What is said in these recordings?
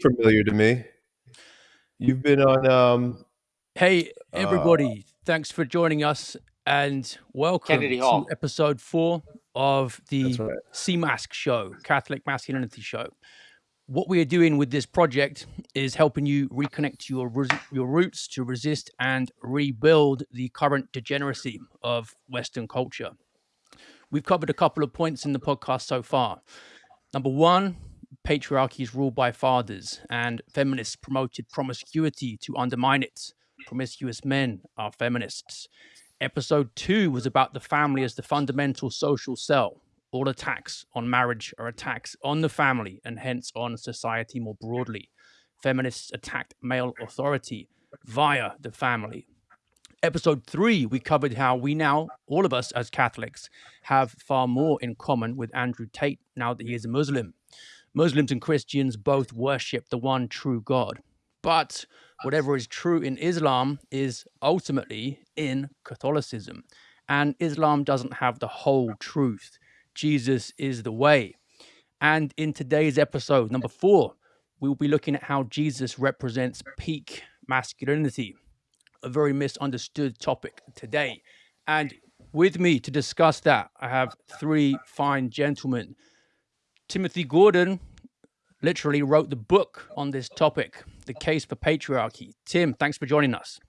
familiar to me. You've been on. Um, hey, uh, everybody! Uh, Thanks for joining us, and welcome Kennedy to Hall. episode four of the right. CMASC show, Catholic Masculinity Show. What we are doing with this project is helping you reconnect to your your roots to resist and rebuild the current degeneracy of Western culture. We've covered a couple of points in the podcast so far. Number one, patriarchy is ruled by fathers, and feminists promoted promiscuity to undermine it. Promiscuous men are feminists. Episode two was about the family as the fundamental social cell. All attacks on marriage are attacks on the family and hence on society more broadly. Feminists attacked male authority via the family. Episode three, we covered how we now, all of us as Catholics, have far more in common with Andrew Tate now that he is a Muslim. Muslims and Christians both worship the one true God. But whatever is true in Islam is ultimately in Catholicism. And Islam doesn't have the whole truth. Jesus is the way. And in today's episode, number four, we will be looking at how Jesus represents peak masculinity, a very misunderstood topic today. And with me to discuss that, I have three fine gentlemen Timothy Gordon literally wrote the book on this topic, The Case for Patriarchy. Tim, thanks for joining us.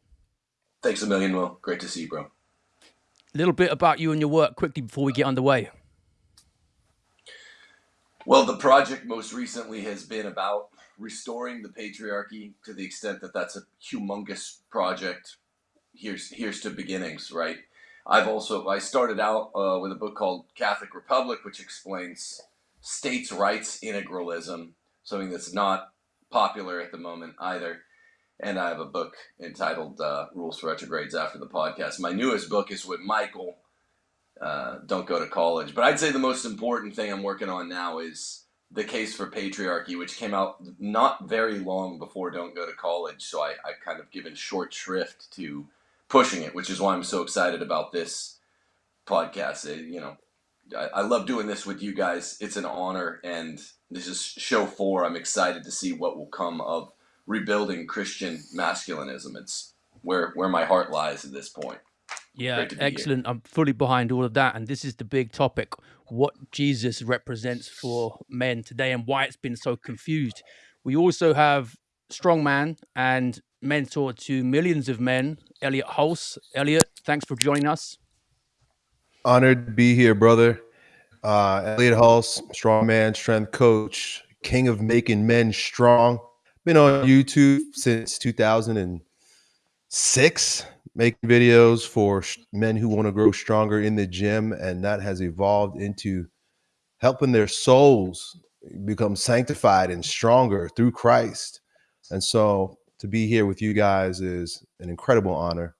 Thanks a million, Will. Great to see you, bro. A little bit about you and your work quickly before we get underway. Well, the project most recently has been about restoring the patriarchy to the extent that that's a humongous project. Here's here's to beginnings, right? I've also I started out uh, with a book called Catholic Republic, which explains states' rights integralism, something that's not popular at the moment either. And I have a book entitled uh, Rules for Retrogrades after the podcast. My newest book is with Michael, uh, Don't Go to College. But I'd say the most important thing I'm working on now is The Case for Patriarchy, which came out not very long before Don't Go to College. So I, I've kind of given short shrift to pushing it, which is why I'm so excited about this podcast. It, you know, I, I love doing this with you guys. It's an honor, and this is show four. I'm excited to see what will come of rebuilding Christian masculinism. It's where where my heart lies at this point. Yeah, excellent. Here. I'm fully behind all of that, and this is the big topic: what Jesus represents for men today, and why it's been so confused. We also have strongman and mentor to millions of men, Elliot Hulse. Elliot, thanks for joining us. Honored to be here, brother. Uh, Elliot Hulse, strongman, strength coach, king of making men strong. Been on YouTube since 2006, making videos for men who want to grow stronger in the gym, and that has evolved into helping their souls become sanctified and stronger through Christ. And so, to be here with you guys is an incredible honor.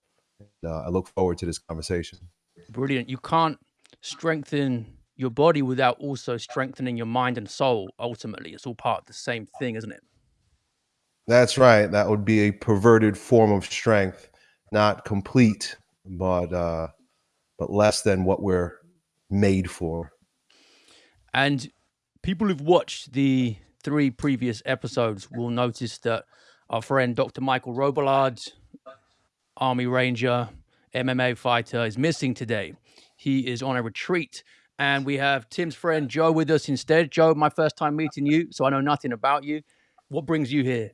Uh, I look forward to this conversation. Brilliant. You can't strengthen your body without also strengthening your mind and soul. Ultimately, it's all part of the same thing, isn't it? That's right. That would be a perverted form of strength, not complete, but uh, but less than what we're made for. And people who've watched the three previous episodes will notice that our friend Dr. Michael Robillard, Army Ranger, MMA fighter is missing today. He is on a retreat. And we have Tim's friend Joe with us instead. Joe, my first time meeting you, so I know nothing about you. What brings you here?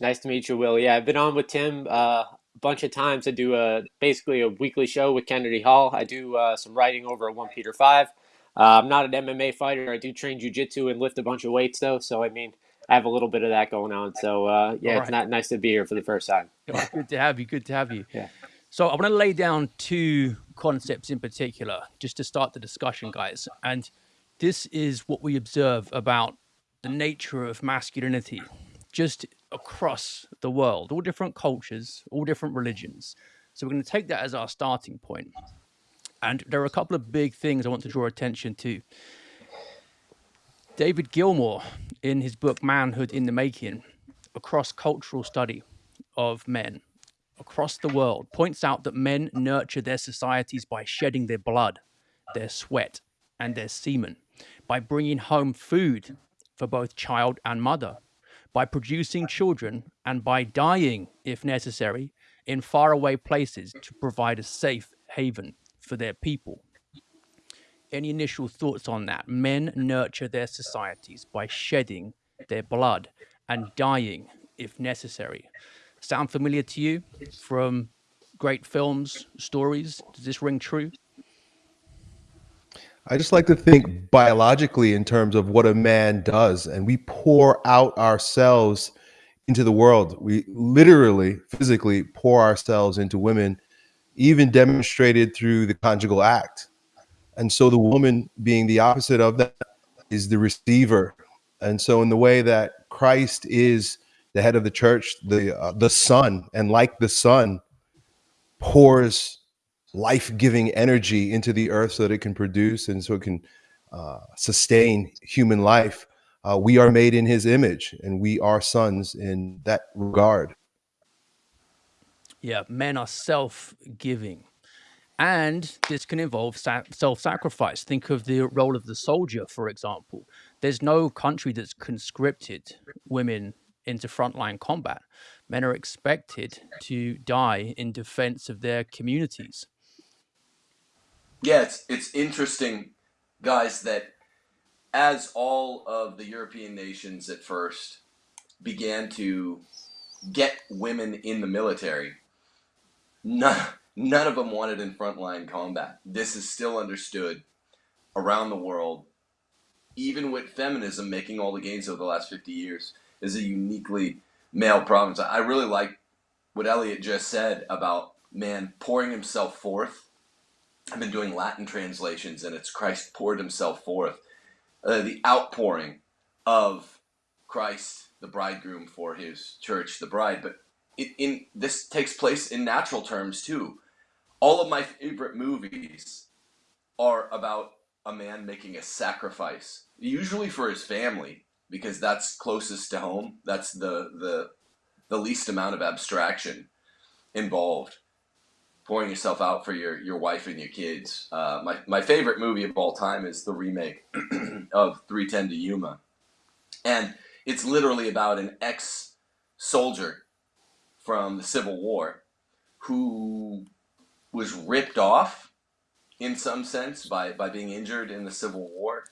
Nice to meet you, Will. Yeah, I've been on with Tim uh, a bunch of times. I do a basically a weekly show with Kennedy Hall. I do uh, some writing over at OnePeterFive. Uh, I'm not an MMA fighter. I do train jujitsu and lift a bunch of weights, though. So I mean, I have a little bit of that going on. So uh, yeah, right. it's not nice to be here for the first time. good to have you. Good to have you. Yeah. So I want to lay down two concepts in particular just to start the discussion, guys. And this is what we observe about the nature of masculinity just across the world, all different cultures, all different religions. So we're going to take that as our starting point. And there are a couple of big things I want to draw attention to. David Gilmore, in his book Manhood in the Making, a cross cultural study of men, across the world points out that men nurture their societies by shedding their blood, their sweat, and their semen, by bringing home food for both child and mother, by producing children and by dying, if necessary, in faraway places to provide a safe haven for their people. Any initial thoughts on that? Men nurture their societies by shedding their blood and dying, if necessary. Sound familiar to you from great films, stories? Does this ring true? I just like to think biologically in terms of what a man does, and we pour out ourselves into the world. We literally, physically pour ourselves into women, even demonstrated through the conjugal act. And so the woman being the opposite of that is the receiver. And so in the way that Christ is the head of the church, the uh, the son, and like the son, pours life-giving energy into the earth so that it can produce and so it can uh, sustain human life. Uh, we are made in His image, and we are sons in that regard. Yeah, men are self-giving. And this can involve self sacrifice. Think of the role of the soldier, for example. There's no country that's conscripted women into frontline combat. Men are expected to die in defense of their communities. Yeah, it's it's interesting, guys, that as all of the European nations at first began to get women in the military, none, none of them wanted in frontline combat. This is still understood around the world, even with feminism making all the gains over the last 50 years, is a uniquely male province. I really like what Elliot just said about man pouring himself forth. I've been doing Latin translations, and it's Christ poured himself forth. Uh, the outpouring of Christ, the bridegroom, for his church, the bride. But it, in this takes place in natural terms too. All of my favorite movies are about a man making a sacrifice, usually for his family, because that's closest to home. That's the the the least amount of abstraction involved. Pouring yourself out for your, your wife and your kids. Uh, my, my favorite movie of all time is the remake of 310 to Yuma. And it's literally about an ex soldier from the Civil War who was ripped off in some sense by, by being injured in the Civil War.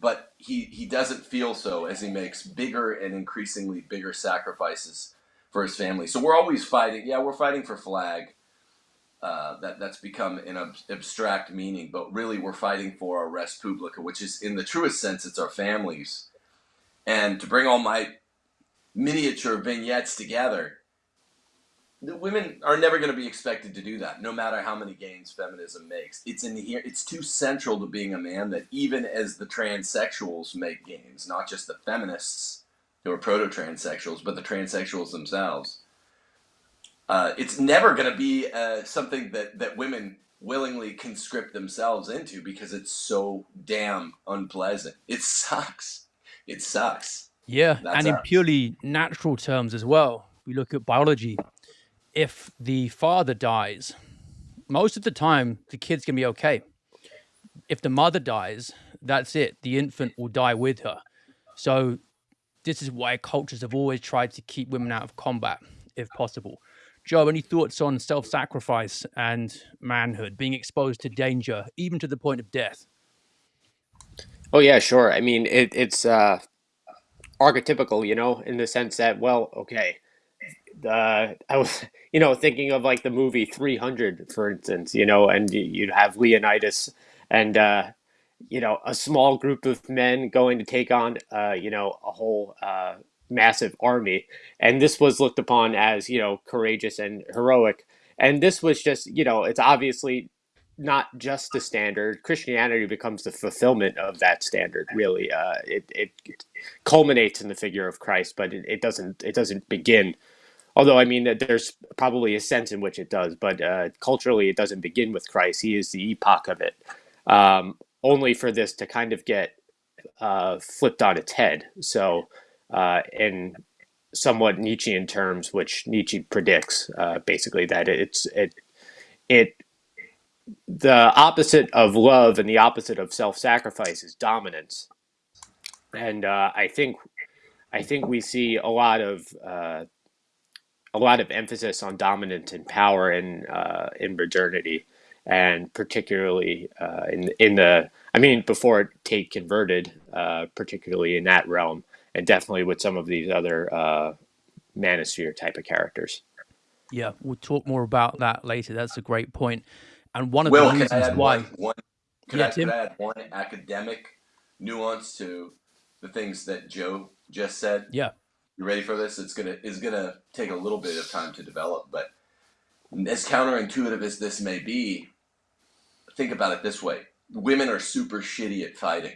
But he, he doesn't feel so as he makes bigger and increasingly bigger sacrifices for his family. So we're always fighting. Yeah, we're fighting for flag. Uh, that that's become an ab- abstract meaning, but really we're fighting for our res publica, which is in the truest sense, it's our families. And to bring all my miniature vignettes together, the women are never going to be expected to do that, no matter how many gains feminism makes. It's in here. It's too central to being a man that even as the transsexuals make gains, not just the feminists who are proto-transsexuals, but the transsexuals themselves. Uh, it's never going to be uh, something that that women willingly conscript themselves into because it's so damn unpleasant. It sucks. It sucks. Yeah, That's and in us. purely natural terms as well. We look at biology. If the father dies, most of the time the kid's gonna be okay. If the mother dies, that's it. The infant will die with her. So this is why cultures have always tried to keep women out of combat, if possible. Joe, any thoughts on self-sacrifice and manhood, being exposed to danger, even to the point of death? Oh yeah, sure. I mean, it, it's uh, archetypical, you know, in the sense that, well, okay, uh, I was, you know, thinking of like the movie 300, for instance, you know, and you'd have Leonidas and, uh, you know, a small group of men going to take on, uh, you know, a whole uh, massive army. And this was looked upon as, you know, courageous and heroic. And this was just, you know, it's obviously not just the standard. Christianity becomes the fulfillment of that standard, really. Uh, it, it culminates in the figure of Christ, but it, it doesn't it doesn't begin Although I mean, that there's probably a sense in which it does, but uh, culturally, it doesn't begin with Christ. He is the epoch of it. Um, only for this to kind of get uh, flipped on its head. So, uh, in somewhat Nietzschean terms, which Nietzsche predicts, uh, basically that it's it it the opposite of love and the opposite of self-sacrifice is dominance. And uh, I think I think we see a lot of uh, a lot of emphasis on dominance and power in uh, in modernity, and particularly uh, in in the I mean before Tate converted, uh, particularly in that realm, and definitely with some of these other uh, manosphere type of characters. Yeah, we'll talk more about that later. That's a great point. And one of Will, the can I reasons add why, one, one could, Yeah, I, Tim? could I add one academic nuance to the things that Joe just said? yeah, You ready for this? It's gonna it's gonna take a little bit of time to develop, but as counterintuitive as this may be, think about it this way: women are super shitty at fighting.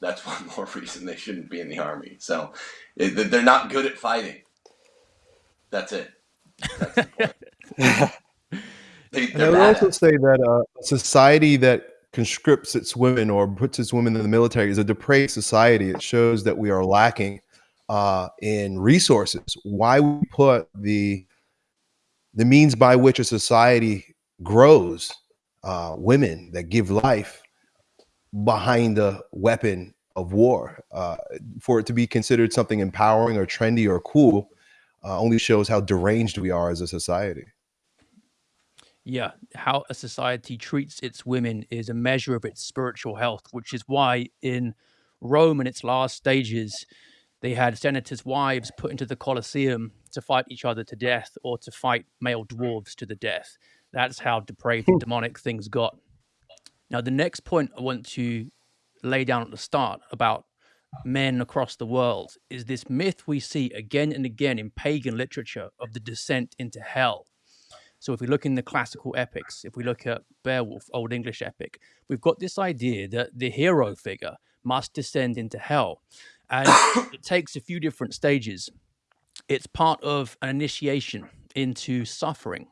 That's one more reason they shouldn't be in the army. So they're not good at fighting. That's it. That's the point. They, And I they're would also at say that uh, a society that conscripts its women or puts its women in the military is a depraved society. It shows that we are lacking uh, in resources. Why we put the the means by which a society grows uh, women that give life behind the weapon of war uh, for it to be considered something empowering or trendy or cool uh, only shows how deranged we are as a society. yeah, how a society treats its women is a measure of its spiritual health, which is why in Rome in its last stages, they had senators' wives put into the Colosseum to fight each other to death or to fight male dwarves to the death. That's how depraved and hmm. demonic things got. Now, the next point I want to lay down at the start about men across the world is this myth we see again and again in pagan literature of the descent into hell. So, if we look in the classical epics, if we look at Beowulf, Old English epic, we've got this idea that the hero figure must descend into hell. And it takes a few different stages. It's part of an initiation into suffering.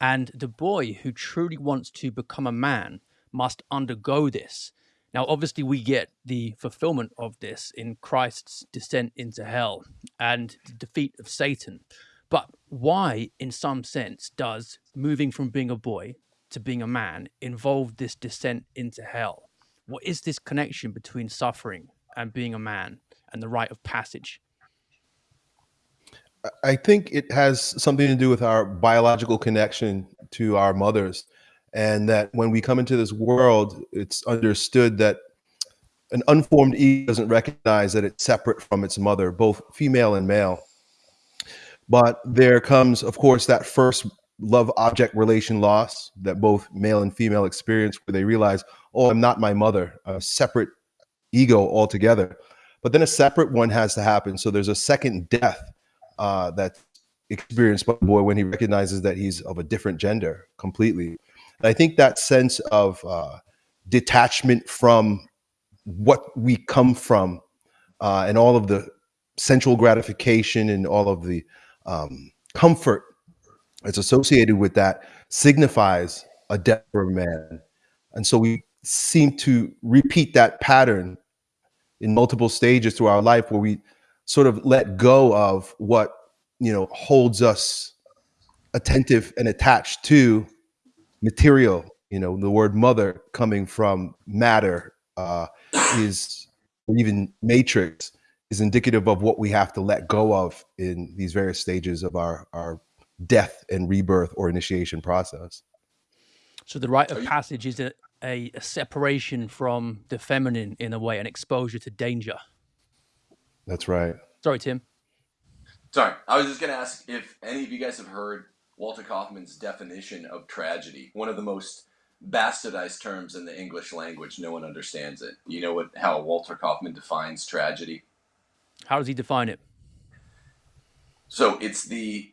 And the boy who truly wants to become a man must undergo this. Now, obviously, we get the fulfillment of this in Christ's descent into hell and the defeat of Satan. But why, in some sense, does moving from being a boy to being a man involve this descent into hell? What is this connection between suffering and being a man and the rite of passage? I think it has something to do with our biological connection to our mothers, and that when we come into this world, it's understood that an unformed ego doesn't recognize that it's separate from its mother, both female and male. But there comes, of course, that first love object relation loss that both male and female experience, where they realize, oh, I'm not my mother, a separate ego altogether. But then a separate one has to happen. So there's a second death uh, that's experienced by the boy when he recognizes that he's of a different gender completely. And I think that sense of uh, detachment from what we come from uh, and all of the sensual gratification and all of the um, comfort that's associated with that signifies a death for a man. And so we seem to repeat that pattern in multiple stages through our life where we sort of let go of what you know holds us attentive and attached to material. You know the word mother coming from matter uh, is or even matrix is indicative of what we have to let go of in these various stages of our our death and rebirth or initiation process. So the rite of passage is a, a, a separation from the feminine in a way, an exposure to danger. that's right Sorry, Tim. Sorry, I was just gonna ask if any of you guys have heard Walter Kaufmann's definition of tragedy. One of the most bastardized terms in the English language. No one understands it. You know what? How Walter Kaufmann defines tragedy? How does he define it? So it's the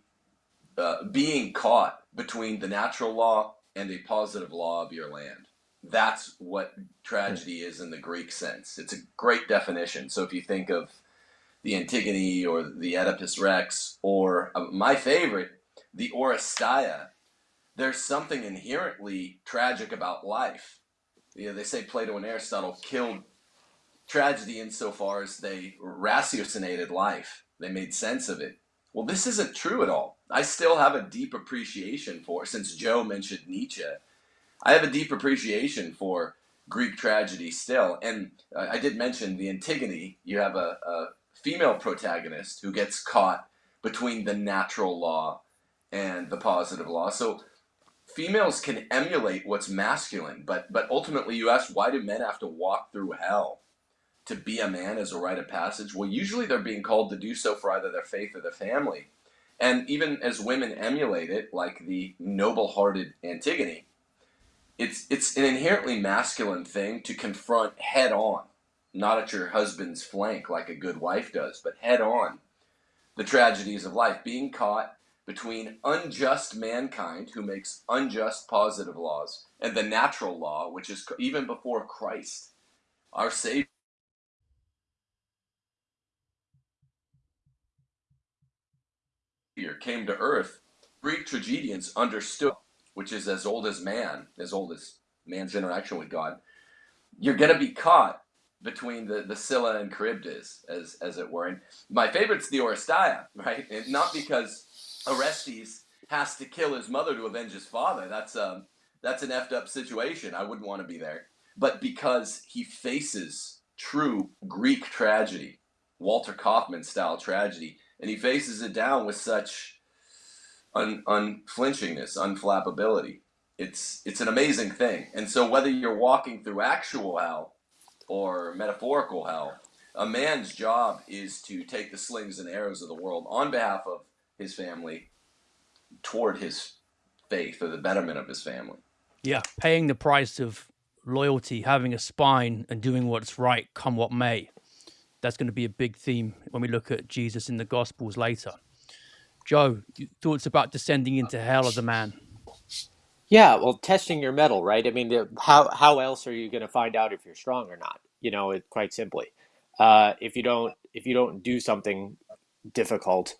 uh, being caught between the natural law and a positive law of your land. That's what tragedy is in the Greek sense. It's a great definition. So if you think of the Antigone or the Oedipus Rex, or uh, my favorite, the Oresteia, there's something inherently tragic about life. You know, they say Plato and Aristotle killed tragedy insofar as they ratiocinated life. They made sense of it. Well, this isn't true at all. I still have a deep appreciation for, since Joe mentioned Nietzsche, I have a deep appreciation for Greek tragedy still. And uh, I did mention the Antigone. You have a, a female protagonist who gets caught between the natural law and the positive law. So females can emulate what's masculine, but but ultimately you ask why do men have to walk through hell to be a man as a rite of passage? Well, usually they're being called to do so for either their faith or their family. And even as women emulate it, like the noble-hearted Antigone, it's it's an inherently masculine thing to confront head on, not at your husband's flank like a good wife does, but head on the tragedies of life, being caught between unjust mankind who makes unjust positive laws and the natural law, which is even before Christ, our Savior. came to earth, Greek tragedians understood, which is as old as man, as old as man's interaction with God. You're going to be caught between the, the Scylla and Charybdis, as, as it were. And my favorite's the Oresteia, right? And not because Orestes has to kill his mother to avenge his father. That's, um, that's an effed up situation. I wouldn't want to be there. But because he faces true Greek tragedy, Walter Kaufmann style tragedy, and he faces it down with such un, unflinchingness, unflappability. It's it's an amazing thing. And so whether you're walking through actual hell or metaphorical hell, a man's job is to take the slings and arrows of the world on behalf of his family toward his faith or the betterment of his family. Yeah, paying the price of loyalty, having a spine, and doing what's right, come what may that's going to be a big theme when we look at Jesus in the Gospels later. Joe, thoughts about descending into hell as a man? Yeah, well, testing your mettle, right? I mean, how how else are you going to find out if you're strong or not? You know, it quite simply. Uh, if you don't if you don't do something difficult,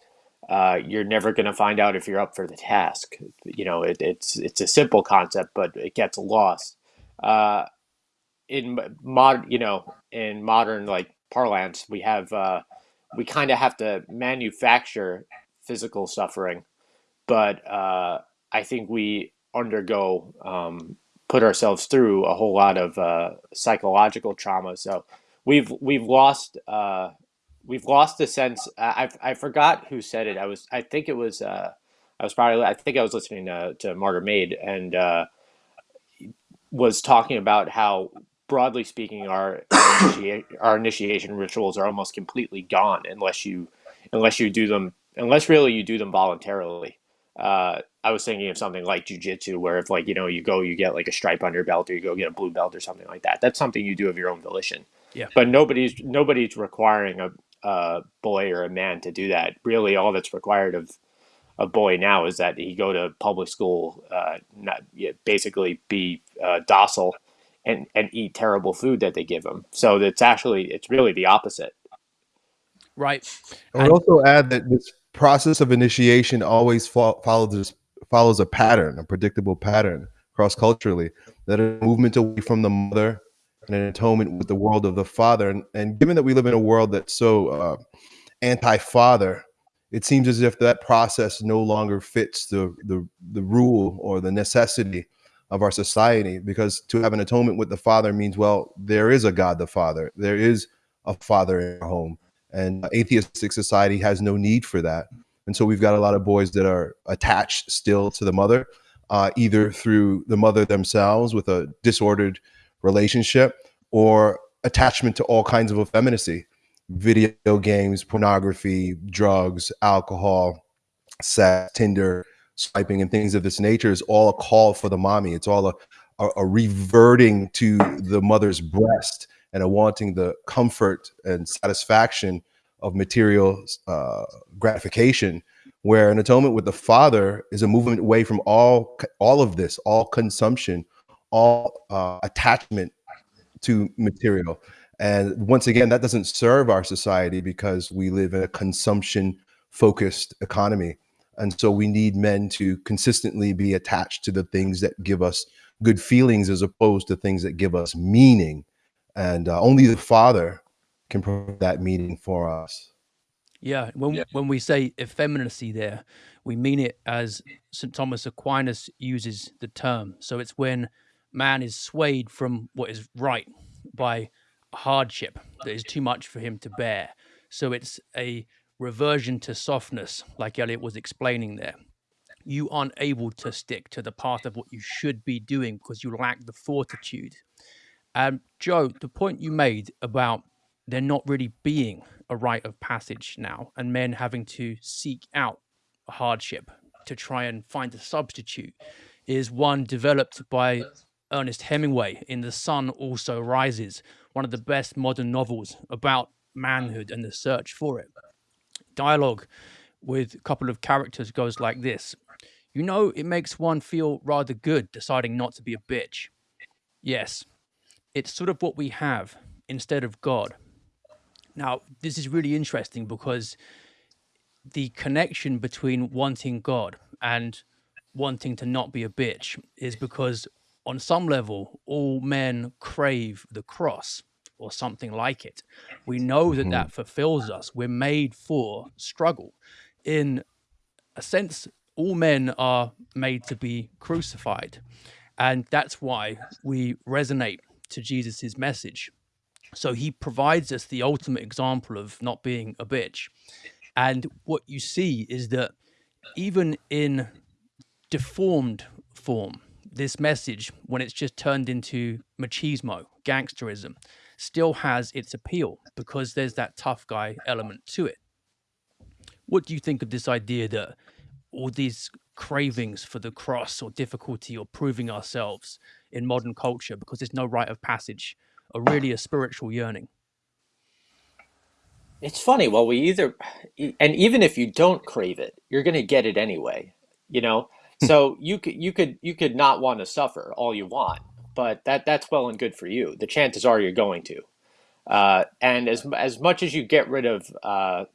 uh, you're never going to find out if you're up for the task. You know, it, it's it's a simple concept, but it gets lost. Uh, in modern, you know, in modern like parlance, we have uh, we kind of have to manufacture physical suffering, but uh, I think we undergo um, put ourselves through a whole lot of uh, psychological trauma. So we've we've lost uh, we've lost the sense. I I forgot who said it. I was I think it was uh, I was probably I think I was listening to, to Martyrmade and uh, was talking about how broadly speaking, our, our initiation rituals are almost completely gone unless you unless you do them unless really you do them voluntarily. Uh, I was thinking of something like jujitsu, where if like you know you go, you get like a stripe on your belt, or you go get a blue belt or something like that. That's something you do of your own volition. Yeah. But nobody's nobody's requiring a, a boy or a man to do that. Really, all that's required of a boy now is that he go to public school, uh, not yeah, basically be uh, docile and and eat terrible food that they give him. So it's actually it's really the opposite. Right. I would also add that this process of initiation always fo- follows follows a pattern, a predictable pattern cross culturally. That a movement away from the mother and an atonement with the world of the father. And, and given that we live in a world that's so uh, anti-father, it seems as if that process no longer fits the the, the rule or the necessity of our society because to have an atonement with the father means well there is a god the father there is a father in our home and atheistic society has no need for that and so we've got a lot of boys that are attached still to the mother uh, either through the mother themselves with a disordered relationship or attachment to all kinds of effeminacy video games pornography drugs alcohol sex tinder swiping and things of this nature is all a call for the mommy. It's all a, a, a reverting to the mother's breast and a wanting the comfort and satisfaction of material uh, gratification where an atonement with the father is a movement away from all all of this all consumption all uh, attachment to material and once again that doesn't serve our society because we live in a consumption focused economy and so we need men to consistently be attached to the things that give us good feelings as opposed to things that give us meaning. And uh, only the Father can provide that meaning for us. Yeah, when yeah. when we say effeminacy there, we mean it as St. Thomas Aquinas uses the term. So it's when man is swayed from what is right by hardship that is too much for him to bear. So it's a reversion to softness, like Elliot was explaining there. You aren't able to stick to the path of what you should be doing because you lack the fortitude. Um, Joe, the point you made about there not really being a rite of passage now and men having to seek out hardship to try and find a substitute is one developed by Ernest Hemingway in The Sun Also Rises, one of the best modern novels about manhood and the search for it. Dialogue with a couple of characters goes like this You know, it makes one feel rather good deciding not to be a bitch. Yes, it's sort of what we have instead of God. Now, this is really interesting because the connection between wanting God and wanting to not be a bitch is because on some level all men crave the cross or something like it we know that that mm-hmm. fulfills us we're made for struggle in a sense all men are made to be crucified and that's why we resonate to jesus's message so he provides us the ultimate example of not being a bitch and what you see is that even in deformed form, this message, when it's just turned into machismo, gangsterism, still has its appeal because there's that tough guy element to it. What do you think of this idea that all these cravings for the cross or difficulty or proving ourselves in modern culture because there's no rite of passage are really a spiritual yearning? It's funny. Well, we either, and even if you don't crave it, you're going to get it anyway. You know, so you could you could you could not want to suffer all you want, but that that's well and good for you. The chances are you're going to. Uh, and as as much as you get rid of uh,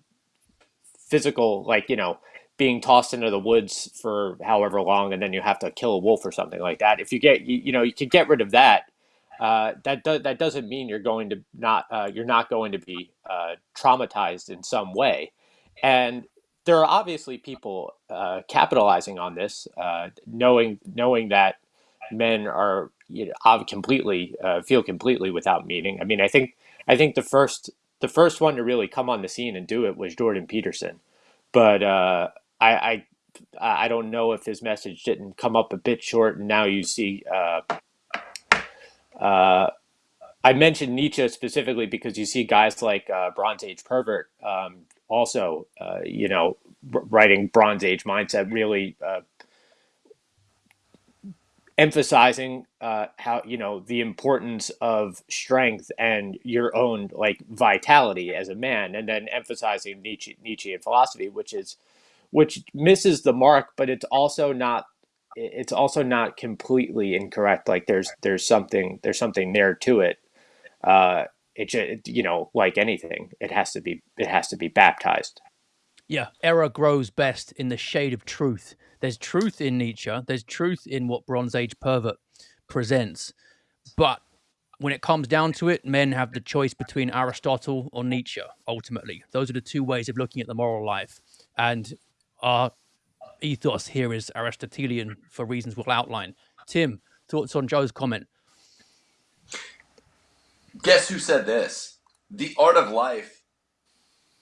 physical, like you know, being tossed into the woods for however long, and then you have to kill a wolf or something like that. If you get you, you know you can get rid of that uh, that do, that doesn't mean you're going to not uh, you're not going to be uh, traumatized in some way, and there are obviously people uh, capitalizing on this, uh, knowing knowing that men are you know, completely uh, feel completely without meaning. I mean, I think I think the first the first one to really come on the scene and do it was Jordan Peterson, but I, I I don't know if his message didn't come up a bit short, and now you see uh, I mentioned Nietzsche specifically because you see guys like uh, Bronze Age pervert um, also, uh, you know, writing Bronze Age mindset, really uh, emphasizing uh, how you know the importance of strength and your own like vitality as a man, and then emphasizing Nietzsche, Nietzschean philosophy, which is which misses the mark, but it's also not it's also not completely incorrect. Like there's there's something there's something there to it. Uh, it, you know like anything, it has to be it has to be baptized. Yeah, error grows best in the shade of truth. There's truth in Nietzsche. There's truth in what Bronze Age pervert presents, but when it comes down to it, men have the choice between Aristotle or Nietzsche. Ultimately, those are the two ways of looking at the moral life, and our ethos here is Aristotelian for reasons we'll outline. Tim, thoughts on Joe's comment? Guess who said this? The art of life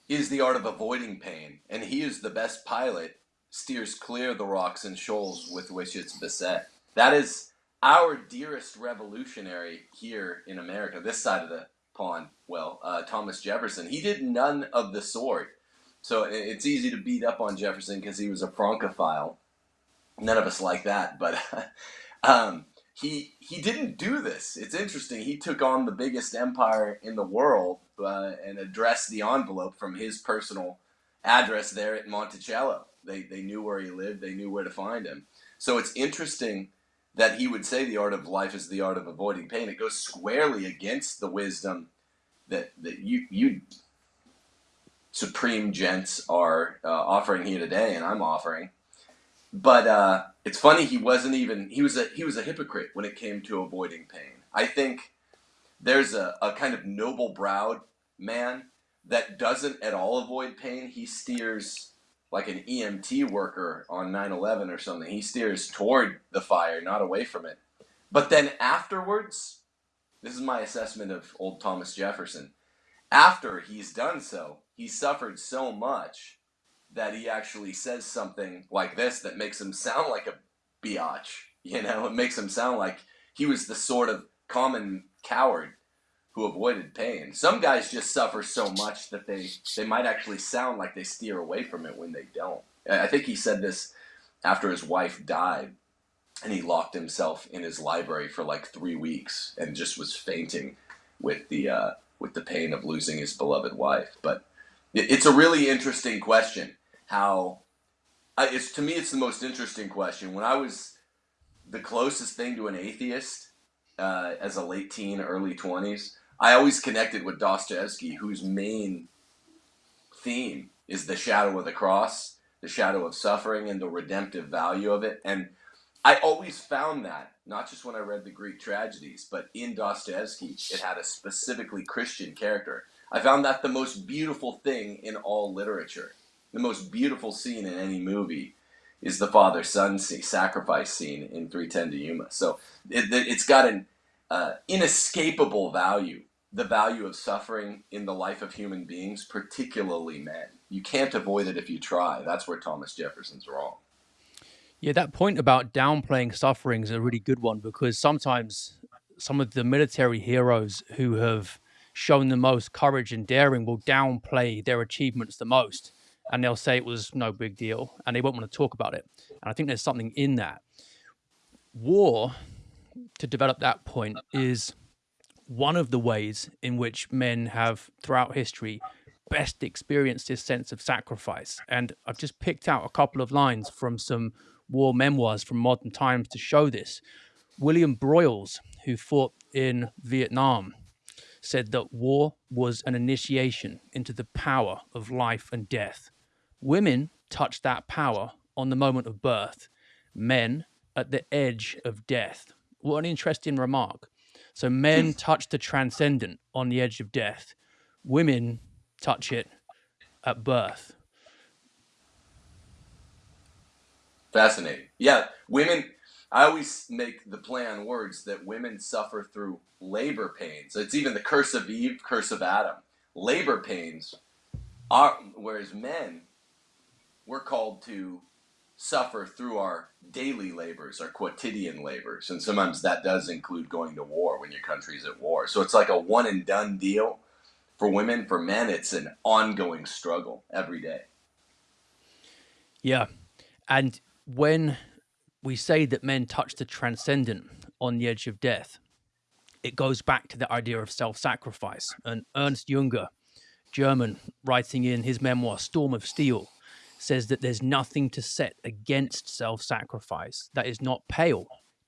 is the art of avoiding pain, and he is the best pilot, steers clear the rocks and shoals with which it's beset. That is our dearest revolutionary here in America, this side of the pond. Well, uh, Thomas Jefferson. He did none of the sort. So it's easy to beat up on Jefferson because he was a Francophile. None of us like that, but um, he he didn't do this. It's interesting. He took on the biggest empire in the world uh, and addressed the envelope from his personal address there at Monticello. They they knew where he lived. They knew where to find him. So it's interesting that he would say the art of life is the art of avoiding pain. It goes squarely against the wisdom that that you you supreme gents are uh, offering here today, and I'm offering. But uh, it's funny he wasn't even he was a he was a hypocrite when it came to avoiding pain. I think there's a, a kind of noble browed man that doesn't at all avoid pain. He steers like an EMT worker on 9/11 or something. He steers toward the fire, not away from it. But then afterwards, this is my assessment of old Thomas Jefferson. After he's done so, he suffered so much that he actually says something like this that makes him sound like a biatch. You know, it makes him sound like he was the sort of common coward who avoided pain. Some guys just suffer so much that they they might actually sound like they steer away from it when they don't. I think he said this after his wife died and he locked himself in his library for like 3 weeks and just was fainting with the uh, with the pain of losing his beloved wife. But it's a really interesting question how I, it's to me it's the most interesting question. When I was the closest thing to an atheist uh, as a late teen, early 20s, I always connected with Dostoevsky, whose main theme is the shadow of the cross, the shadow of suffering, and the redemptive value of it. And I always found that, not just when I read the Greek tragedies, but in Dostoevsky, it had a specifically Christian character. I found that the most beautiful thing in all literature. The most beautiful scene in any movie is the father son sacrifice scene in 310 to Yuma. So it, has got an uh, inescapable value, the value of suffering in the life of human beings, particularly men. You can't avoid it if you try. That's where Thomas Jefferson's wrong. Yeah, that point about downplaying suffering is a really good one because sometimes some of the military heroes who have shown the most courage and daring will downplay their achievements the most and they'll say it was no big deal and they won't want to talk about it. And I think there's something in that. War to develop that point is one of the ways in which men have throughout history best experienced this sense of sacrifice. And I've just picked out a couple of lines from some war memoirs from modern times to show this. William Broyles, who fought in Vietnam, said that war was an initiation into the power of life and death. Women touch that power on the moment of birth, men at the edge of death. What an interesting remark. So men touch the transcendent on the edge of death. Women touch it at birth. Fascinating. Yeah, women. I always make the play on words that women suffer through labor pains. It's even the curse of Eve, curse of Adam. Labor pains are, whereas men, we're called to suffer through our daily labors, our quotidian labors. And sometimes that does include going to war when your country's at war. So it's like a one and done deal. For women, for men, it's an ongoing struggle every day. Yeah. And when we say that men touch the transcendent on the edge of death, it goes back to the idea of self sacrifice. And Ernst Junger, German, writing in his memoir, Storm of Steel, says that there's nothing to set against self sacrifice that is not pale,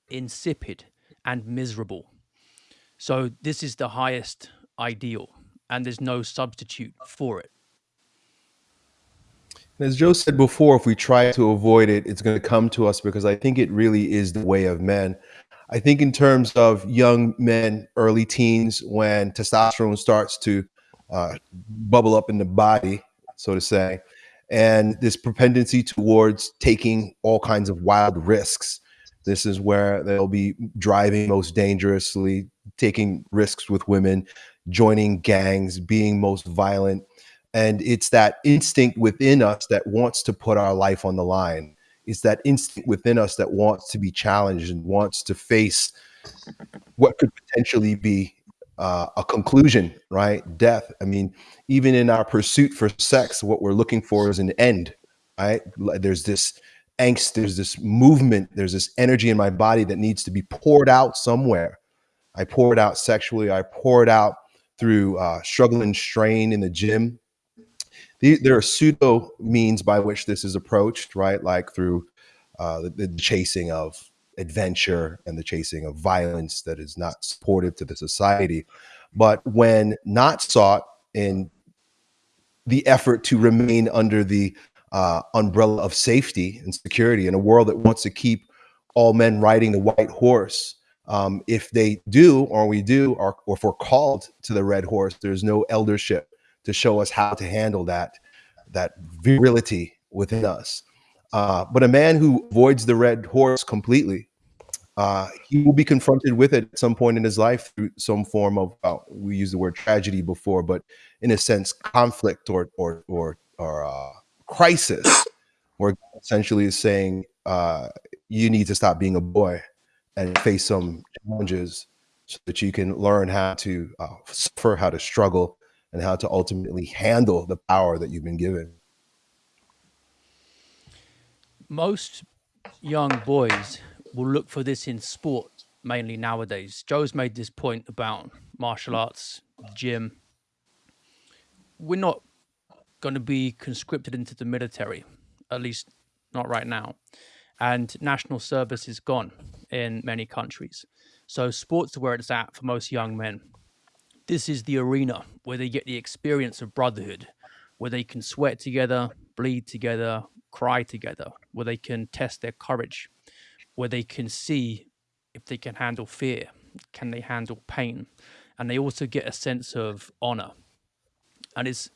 insipid, and miserable. So, this is the highest ideal, and there's no substitute for it. As Joe said before, if we try to avoid it, it's going to come to us because I think it really is the way of men. I think, in terms of young men, early teens, when testosterone starts to uh, bubble up in the body, so to say, and this propensity towards taking all kinds of wild risks. This is where they'll be driving most dangerously, taking risks with women, joining gangs, being most violent. And it's that instinct within us that wants to put our life on the line. It's that instinct within us that wants to be challenged and wants to face what could potentially be uh, a conclusion, right? Death. I mean, even in our pursuit for sex, what we're looking for is an end, right? There's this angst, there's this movement, there's this energy in my body that needs to be poured out somewhere. I pour it out sexually, I pour it out through uh, struggle and strain in the gym. There are pseudo means by which this is approached, right? Like through uh, the, the chasing of adventure and the chasing of violence that is not supportive to the society. But when not sought in the effort to remain under the uh, umbrella of safety and security in a world that wants to keep all men riding the white horse. Um, if they do, or we do, or, or if we're called to the red horse, there's no eldership to show us how to handle that that virility within us. Uh, but a man who avoids the red horse completely uh, he will be confronted with it at some point in his life through some form of uh, we used the word tragedy before, but in a sense, conflict or or or or uh, crisis, where essentially is saying uh, you need to stop being a boy and face some challenges so that you can learn how to uh, suffer, how to struggle, and how to ultimately handle the power that you've been given. Most young boys will look for this in sport mainly nowadays. Joe's made this point about martial arts, gym. We're not going to be conscripted into the military, at least not right now. And national service is gone in many countries. So sports are where it's at for most young men. This is the arena where they get the experience of brotherhood, where they can sweat together, bleed together, cry together, where they can test their courage, where they can see if they can handle fear, can they handle pain, and they also get a sense of honor. And it's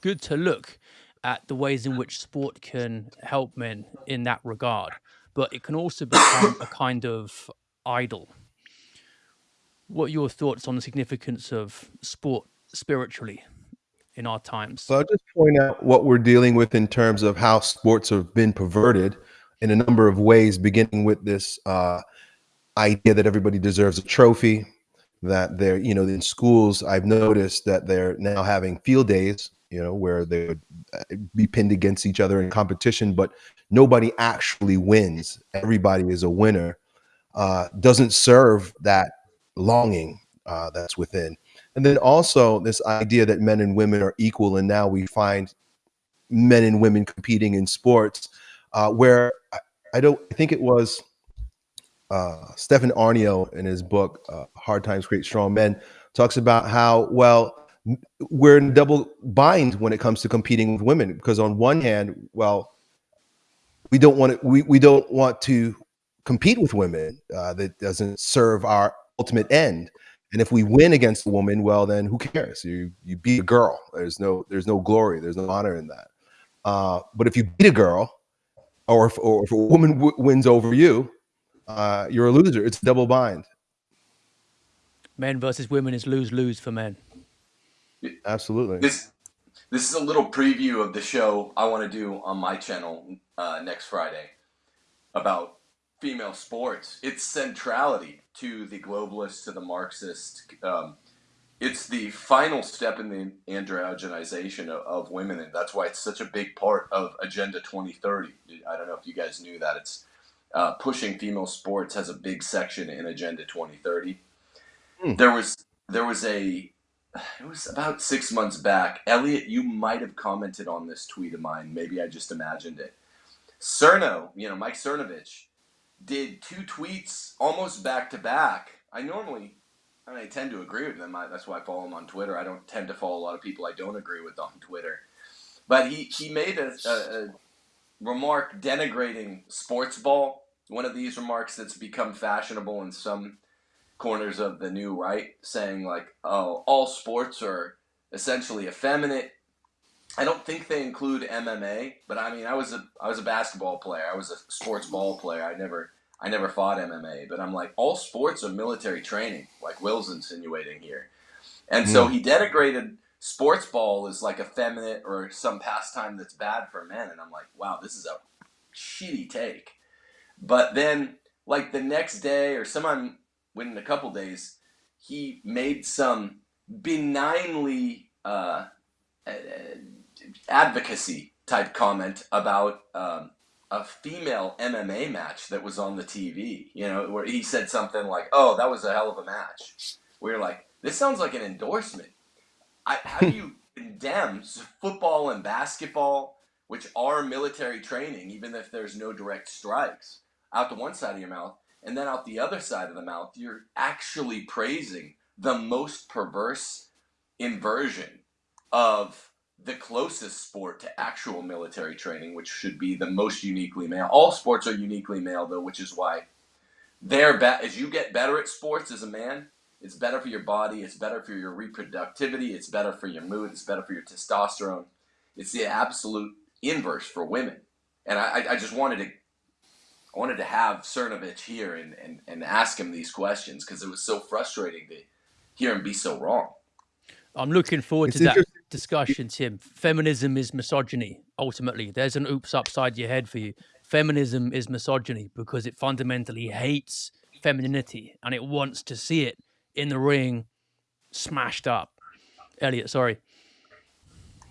good to look at the ways in which sport can help men in that regard, but it can also become a kind of idol. What are your thoughts on the significance of sport spiritually in our times? So I'll just point out what we're dealing with in terms of how sports have been perverted in a number of ways, beginning with this uh, idea that everybody deserves a trophy, that they're, you know, in schools, I've noticed that they're now having field days, you know, where they would uh, be pinned against each other in competition, but nobody actually wins. Everybody is a winner. Uh, doesn't serve that longing uh, that's within. And then also this idea that men and women are equal, and now we find men and women competing in sports, uh, where I, I, don't I think it was uh, Stefan Aarnio in his book uh, "Hard Times Create Strong Men" talks about how well we're in double bind when it comes to competing with women because on one hand, well, we don't want to we, we don't want to compete with women uh, that doesn't serve our ultimate end and if we win against a woman, well, then who cares? You you beat a girl. There's no there's no glory. There's no honor in that. Uh, but if you beat a girl, or if, or if a woman wins over you, uh, you're a loser. It's a double bind. Men versus women is lose lose for men. Absolutely. This this is a little preview of the show I want to do on my channel uh, next Friday about female sports, its centrality to the globalist, to the Marxist. Um, it's the final step in the androgenization of, of, women, and that's why it's such a big part of Agenda 2030. I don't know if you guys knew that. It's uh, pushing female sports has a big section in Agenda 2030. Hmm. There was there was a it was about six months back. Elliot, you might have commented on this tweet of mine. Maybe I just imagined it. Cerno, you know, Mike Cernovich, did two tweets almost back to back. I normally, I mean, I tend to agree with them. I, that's why I follow him on Twitter. I don't tend to follow a lot of people I don't agree with on Twitter. But he, he made a, a, a remark denigrating sports ball. One of these remarks that's become fashionable in some corners of the new right, saying like, "Oh, all sports are essentially effeminate I don't think they include MMA, but I mean, I was a I was a basketball player. I was a sports ball player. I never I never fought MMA, but I'm like all sports are military training, like Will's insinuating here. And mm. so hmm. he denigrated sports ball as like effeminate or some pastime that's bad for men, and I'm like, wow, this is a shitty take. But then, like the next day or sometime within a couple days, he made some benignly. Uh, uh, advocacy type comment about um, a female MMA match that was on the TV. You know, where he said something like, "Oh, that was a hell of a match." We are like, "This sounds like an endorsement." I, how do you condemn football and basketball, which are military training, even if there's no direct strikes, out the one side of your mouth, and then out the other side of the mouth, you're actually praising the most perverse inversion of the closest sport to actual military training, which should be the most uniquely male. All sports are uniquely male, though, which is why they're be- as you get better at sports as a man, it's better for your body, it's better for your reproductivity, it's better for your mood, it's better for your testosterone. It's the absolute inverse for women. And I, I just wanted to I wanted to have Cernovich here and, and, and ask him these questions because it was so frustrating to hear him be so wrong. I'm looking forward It's to that interesting. Discussion, Tim. Feminism is misogyny, ultimately. There's an oops upside your head for you. Feminism is misogyny because it fundamentally hates femininity and it wants to see it in the ring smashed up. Elliot, sorry.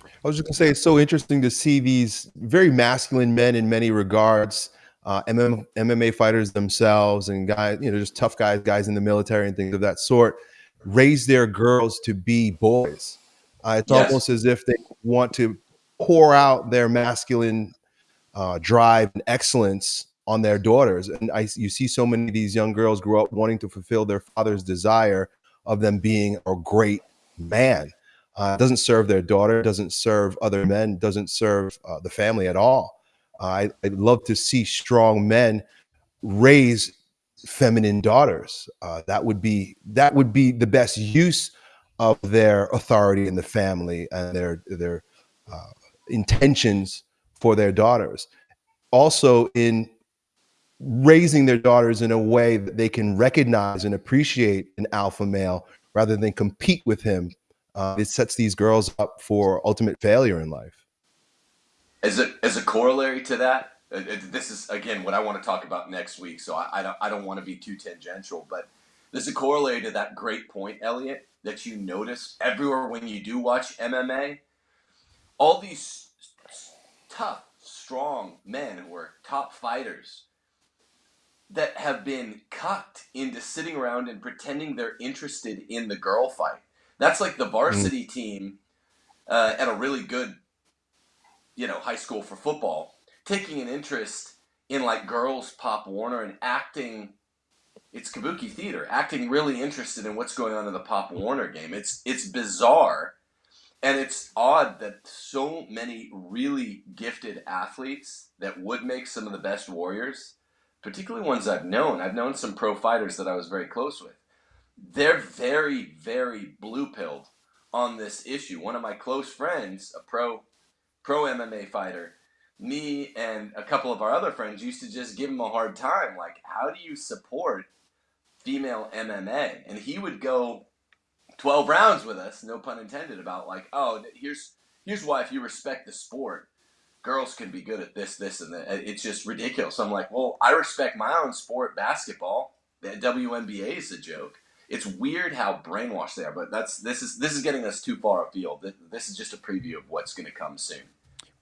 I was just gonna say it's so interesting to see these very masculine men in many regards, uh, MM, MMA fighters themselves, and guys, you know, just tough guys, guys in the military and things of that sort, raise their girls to be boys. Uh, it's Yes. almost as if they want to pour out their masculine uh, drive and excellence on their daughters. And I, you see so many of these young girls grow up wanting to fulfill their father's desire of them being a great man. Uh, doesn't serve their daughter, doesn't serve other men, doesn't serve uh, the family at all. Uh, I, I'd love to see strong men raise feminine daughters. Uh, that would be that would be the best use of their authority in the family and their their uh, intentions for their daughters. Also, in raising their daughters in a way that they can recognize and appreciate an alpha male rather than compete with him. Uh, it sets these girls up for ultimate failure in life. As a as a corollary to that, uh, uh, this is again what I want to talk about next week. So I, I don't I don't want to be too tangential, but there's a corollary to that great point, Elliot, that you notice everywhere when you do watch MMA. All these tough, strong men who are top fighters that have been cucked into sitting around and pretending they're interested in the girl fight. That's like the varsity team uh, at a really good, you know, high school for football, taking an interest in like girls Pop Warner and acting. It's kabuki theater, acting really interested in what's going on in the Pop Warner game. It's it's bizarre, and it's odd that so many really gifted athletes that would make some of the best warriors particularly ones I've known. I've known some pro fighters that I was very close with. They're very, very blue pilled on this issue. One of my close friends, a pro pro MMA fighter, me and a couple of our other friends used to just give him a hard time. Like, how do you support female MMA? And he would go 12 rounds with us, no pun intended, about like, oh, here's here's why if you respect the sport, girls can be good at this, this, and that. It's just ridiculous. I'm like, well, I respect my own sport, basketball. The WNBA is a joke. It's weird how brainwashed they are, but that's this is this is getting us too far afield. This is just a preview of what's going to come soon.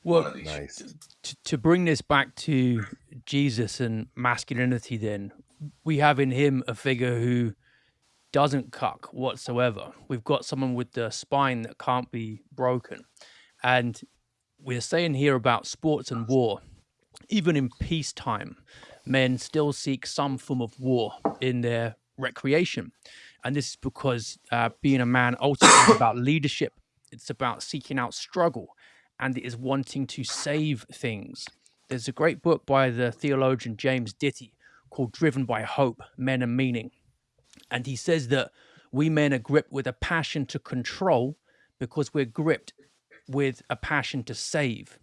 One Well, of these. Nice. to, to bring this back to Jesus and masculinity, then we have in him a figure who doesn't cuck whatsoever. We've got someone with the spine that can't be broken. And we're saying here about sports and war. Even in peacetime, men still seek some form of war in their recreation. And this is because uh, being a man ultimately is about leadership, it's about seeking out struggle, and it is wanting to save things. There's a great book by the theologian James Dittes called Driven by Hope Men and Meaning. And he says that we men are gripped with a passion to control because we're gripped with a passion to save,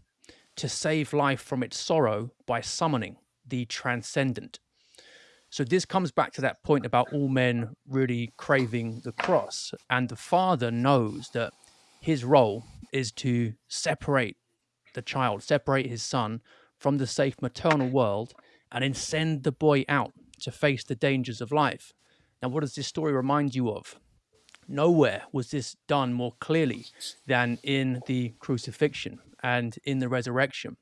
to save life from its sorrow by summoning the transcendent. So this comes back to that point about all men really craving the cross. And the father knows that his role is to separate the child, separate his son from the safe maternal world, and then send the boy out to face the dangers of life. Now, what does this story remind you of? Nowhere was this done more clearly than in the crucifixion and in the resurrection.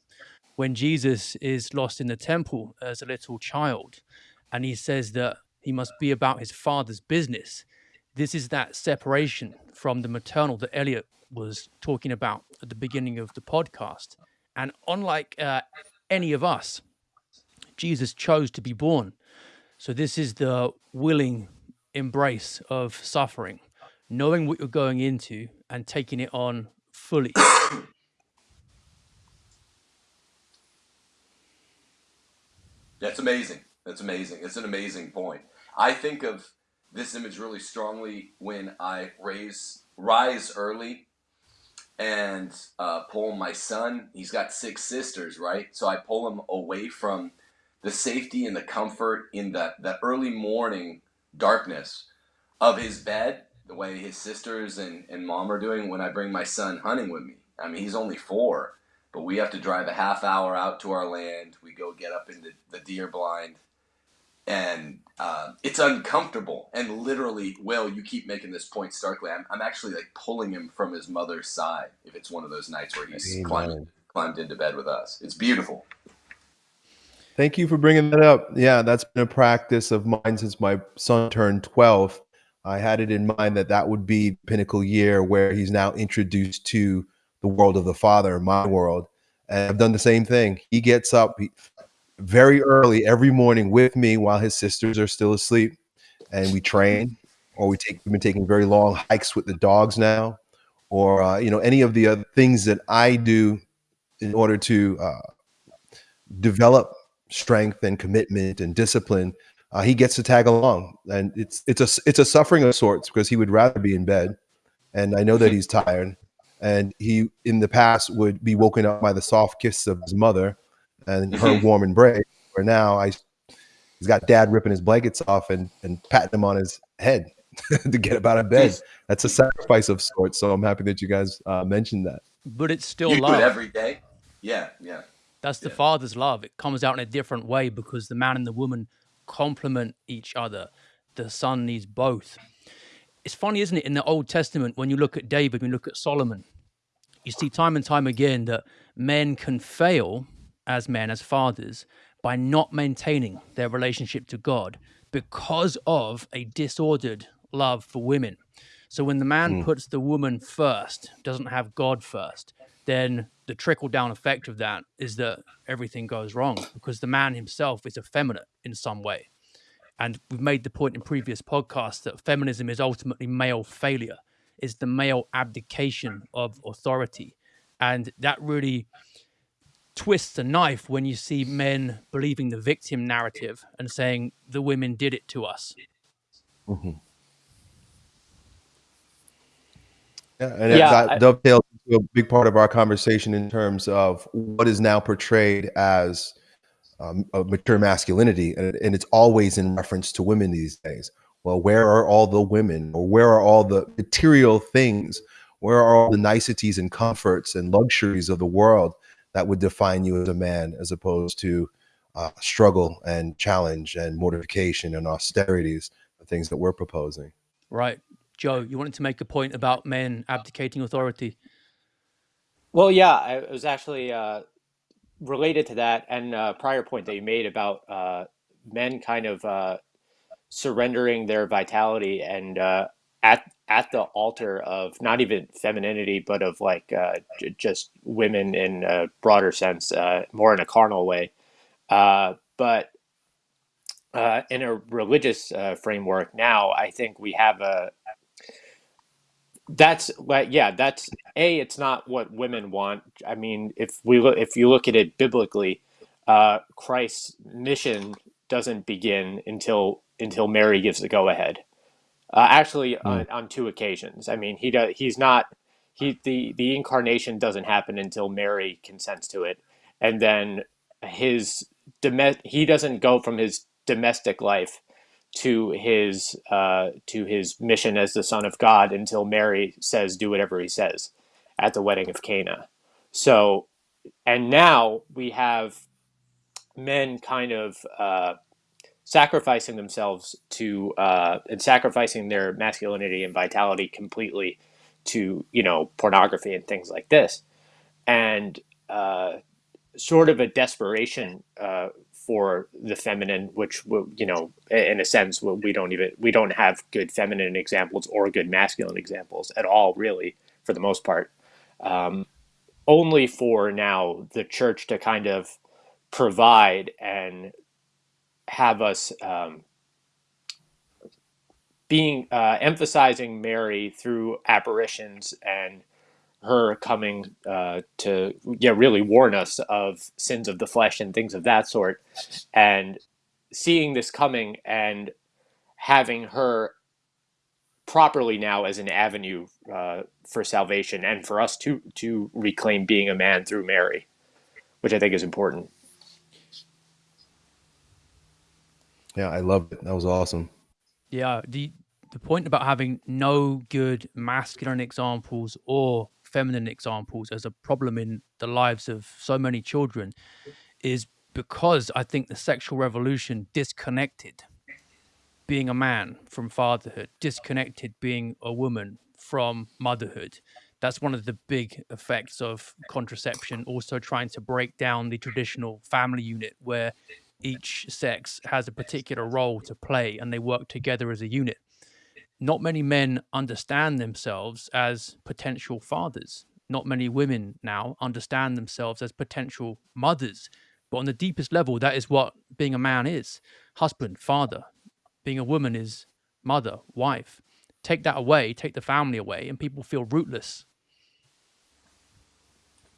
When Jesus is lost in the temple as a little child, and he says that he must be about his father's business, this is that separation from the maternal that Elliot was talking about at the beginning of the podcast. And unlike uh, any of us, Jesus chose to be born. So this is the willing embrace of suffering, knowing what you're going into and taking it on fully. That's amazing. That's amazing. It's an amazing point. I think of this image really strongly when I raise rise early and uh, pull my son. He's got six sisters, right? So I pull him away from the safety and the comfort in that that early morning darkness of his bed, the way his sisters and, and mom are doing when I bring my son hunting with me. I mean, he's only four, but we have to drive a half hour out to our land. We go get up into the deer blind, and uh, it's uncomfortable. And literally, Will, you keep making this point starkly. I'm, I'm actually like pulling him from his mother's side if it's one of those nights where he's climbed, climbed into bed with us. It's beautiful. Thank you for bringing that up. Yeah, that's been a practice of mine since my son turned 12. I had it in mind that that would be pinnacle year where he's now introduced to the world of the father, my world. And I've done the same thing. He gets up very early every morning with me while his sisters are still asleep, and we train, or we take. We've been taking very long hikes with the dogs now, or uh, you know any of the other things that I do in order to uh, develop strength and commitment and discipline, uh, he gets to tag along, and it's it's a it's a suffering of sorts because he would rather be in bed, and I know that he's tired, and he in the past would be woken up by the soft kiss of his mother, and her mm-hmm. warm embrace. Where now I, he's got dad ripping his blankets off and and patting him on his head to get up out of bed. That's a sacrifice of sorts. So I'm happy that you guys uh, mentioned that. But it's still you love. do it every day. Yeah, yeah. That's the yeah. father's love. It comes out in a different way because the man and the woman complement each other. The son needs both. It's funny, isn't it? In the Old Testament, when you look at David, when you look at Solomon, you see time and time again that men can fail as men, as fathers, by not maintaining their relationship to God because of a disordered love for women. So when the man mm. puts the woman first, doesn't have God first, then the trickle down effect of that is that everything goes wrong because the man himself is effeminate in some way. And we've made the point in previous podcasts that feminism is ultimately male failure, is the male abdication of authority. And that really twists the knife when you see men believing the victim narrative and saying the women did it to us. Mm-hmm. Yeah, and yeah, that I, dovetails into a big part of our conversation in terms of what is now portrayed as um, a mature masculinity, and, and it's always in reference to women these days. Well, where are all the women, or where are all the material things? Where are all the niceties and comforts and luxuries of the world that would define you as a man, as opposed to uh, struggle and challenge and mortification and austerities, the things that we're proposing? Right. Joe, you wanted to make a point about men abdicating authority. Well, yeah, it was actually uh, related to that and a prior point that you made about uh, men kind of uh, surrendering their vitality and uh, at at the altar of not even femininity, but of like uh, just women in a broader sense, uh, more in a carnal way. but in a religious framework now, I think we have a that's like yeah that's a it's not what women want. I mean if we look if you look at it biblically uh christ's mission doesn't begin until until mary gives the go ahead uh, actually mm. on, on two occasions. I mean he does he's not he the the incarnation doesn't happen until mary consents to it. And then his he doesn't go from his domestic life to his uh, to his mission as the son of God until Mary says do whatever he says at the wedding of Cana. So, and now we have men kind of uh, sacrificing themselves to uh, and sacrificing their masculinity and vitality completely to you know pornography and things like this, and uh, sort of a desperation uh, for the feminine, which you know, in a sense, we don't even we don't have good feminine examples or good masculine examples at all, really, for the most part. Um, only for now the church to kind of provide and have us um, being uh, emphasizing Mary through apparitions and her coming uh, to yeah really warn us of sins of the flesh and things of that sort and seeing this coming and having her properly now as an avenue uh, for salvation and for us to to reclaim being a man through Mary, which I think is important. Yeah, I loved it. That was awesome. Yeah, the the point about having no good masculine examples or feminine examples as a problem in the lives of so many children is because I think the sexual revolution disconnected being a man from fatherhood, disconnected being a woman from motherhood. That's one of the big effects of contraception, also trying to break down the traditional family unit where each sex has a particular role to play and they work together as a unit. Not many men understand themselves as potential fathers. Not many women now understand themselves as potential mothers. But on the deepest level, that is what being a man is husband, father. Being a woman is mother, wife. Take that away, take the family away, and people feel rootless.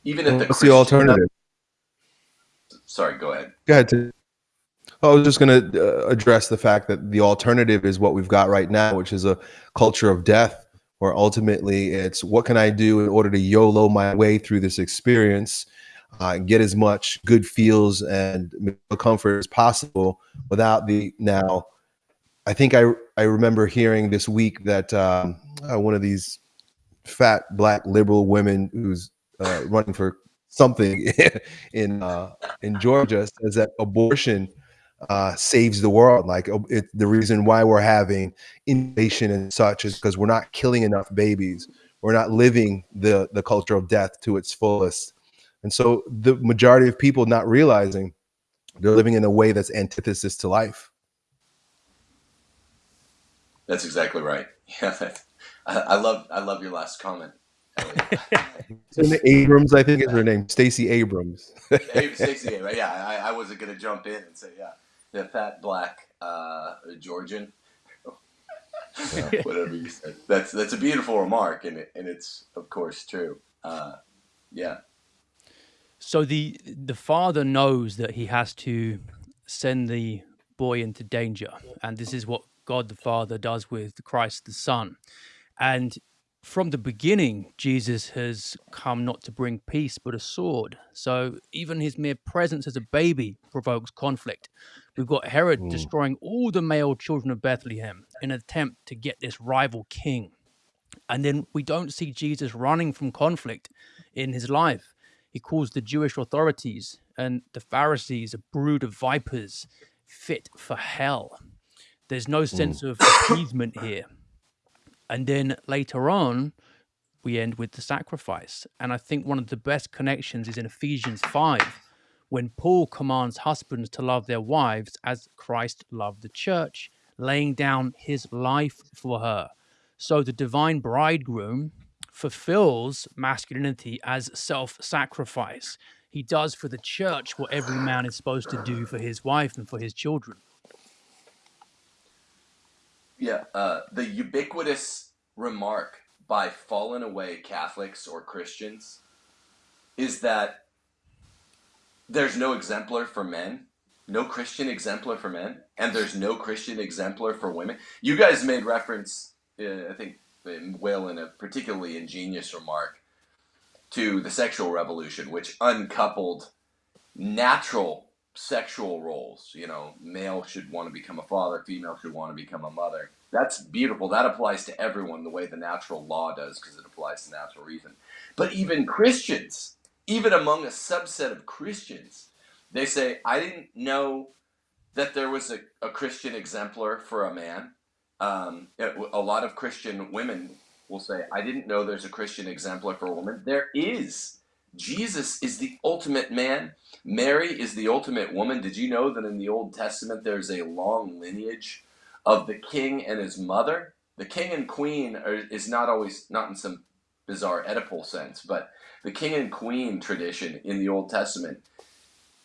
Even at the What's the alternative? Sorry, go ahead. Go ahead. I was just going to uh, address the fact that the alternative is what we've got right now, which is a culture of death, where ultimately it's what can I do in order to YOLO my way through this experience, uh, get as much good feels and comfort as possible without the now. I think I I remember hearing this week that um, uh, one of these fat black liberal women who's uh, running for something in uh, in Georgia says that abortion uh, saves the world. Like oh, it, the reason why we're having inflation and such is because we're not killing enough babies. We're not living the the culture of death to its fullest. And so the majority of people not realizing they're living in a way that's antithesis to life. That's exactly right. Yeah, I, I love I love your last comment. Abrams, I think is her name, Stacey Abrams. Stacey, yeah, I, I wasn't gonna jump in and say yeah the fat black uh, Georgian. Whatever you said. That's that's a beautiful remark, and it, and it's of course true. Uh, yeah. So the the father knows that he has to send the boy into danger, and this is what God the Father does with Christ the Son, and from the beginning, Jesus has come not to bring peace, but a sword. So even his mere presence as a baby provokes conflict. We've got Herod mm. destroying all the male children of Bethlehem in an attempt to get this rival king. And then we don't see Jesus running from conflict in his life. He calls the Jewish authorities and the Pharisees a brood of vipers fit for hell. There's no sense mm. of appeasement here. And then later on, we end with the sacrifice. And I think one of the best connections is in Ephesians 5, when Paul commands husbands to love their wives as Christ loved the church, laying down his life for her. So the divine bridegroom fulfills masculinity as self sacrifice. He does for the church what every man is supposed to do for his wife and for his children. Yeah, uh, the ubiquitous remark by fallen away Catholics or Christians is that there's no exemplar for men, no Christian exemplar for men, and there's no Christian exemplar for women. You guys made reference, uh, I think, Will, in a particularly ingenious remark to the sexual revolution, which uncoupled natural sexual roles. You know, male should want to become a father, female should want to become a mother. That's beautiful. That applies to everyone the way the natural law does because it applies to natural reason. But even Christians, even among a subset of Christians, they say, I didn't know that there was a, a Christian exemplar for a man. Um, a lot of Christian women will say, I didn't know there's a Christian exemplar for a woman. There is. Jesus is the ultimate man. Mary is the ultimate woman. Did you know that in the Old Testament there's a long lineage of the king and his mother? The king and queen are, is not always, not in some bizarre Oedipal sense, but the king and queen tradition in the Old Testament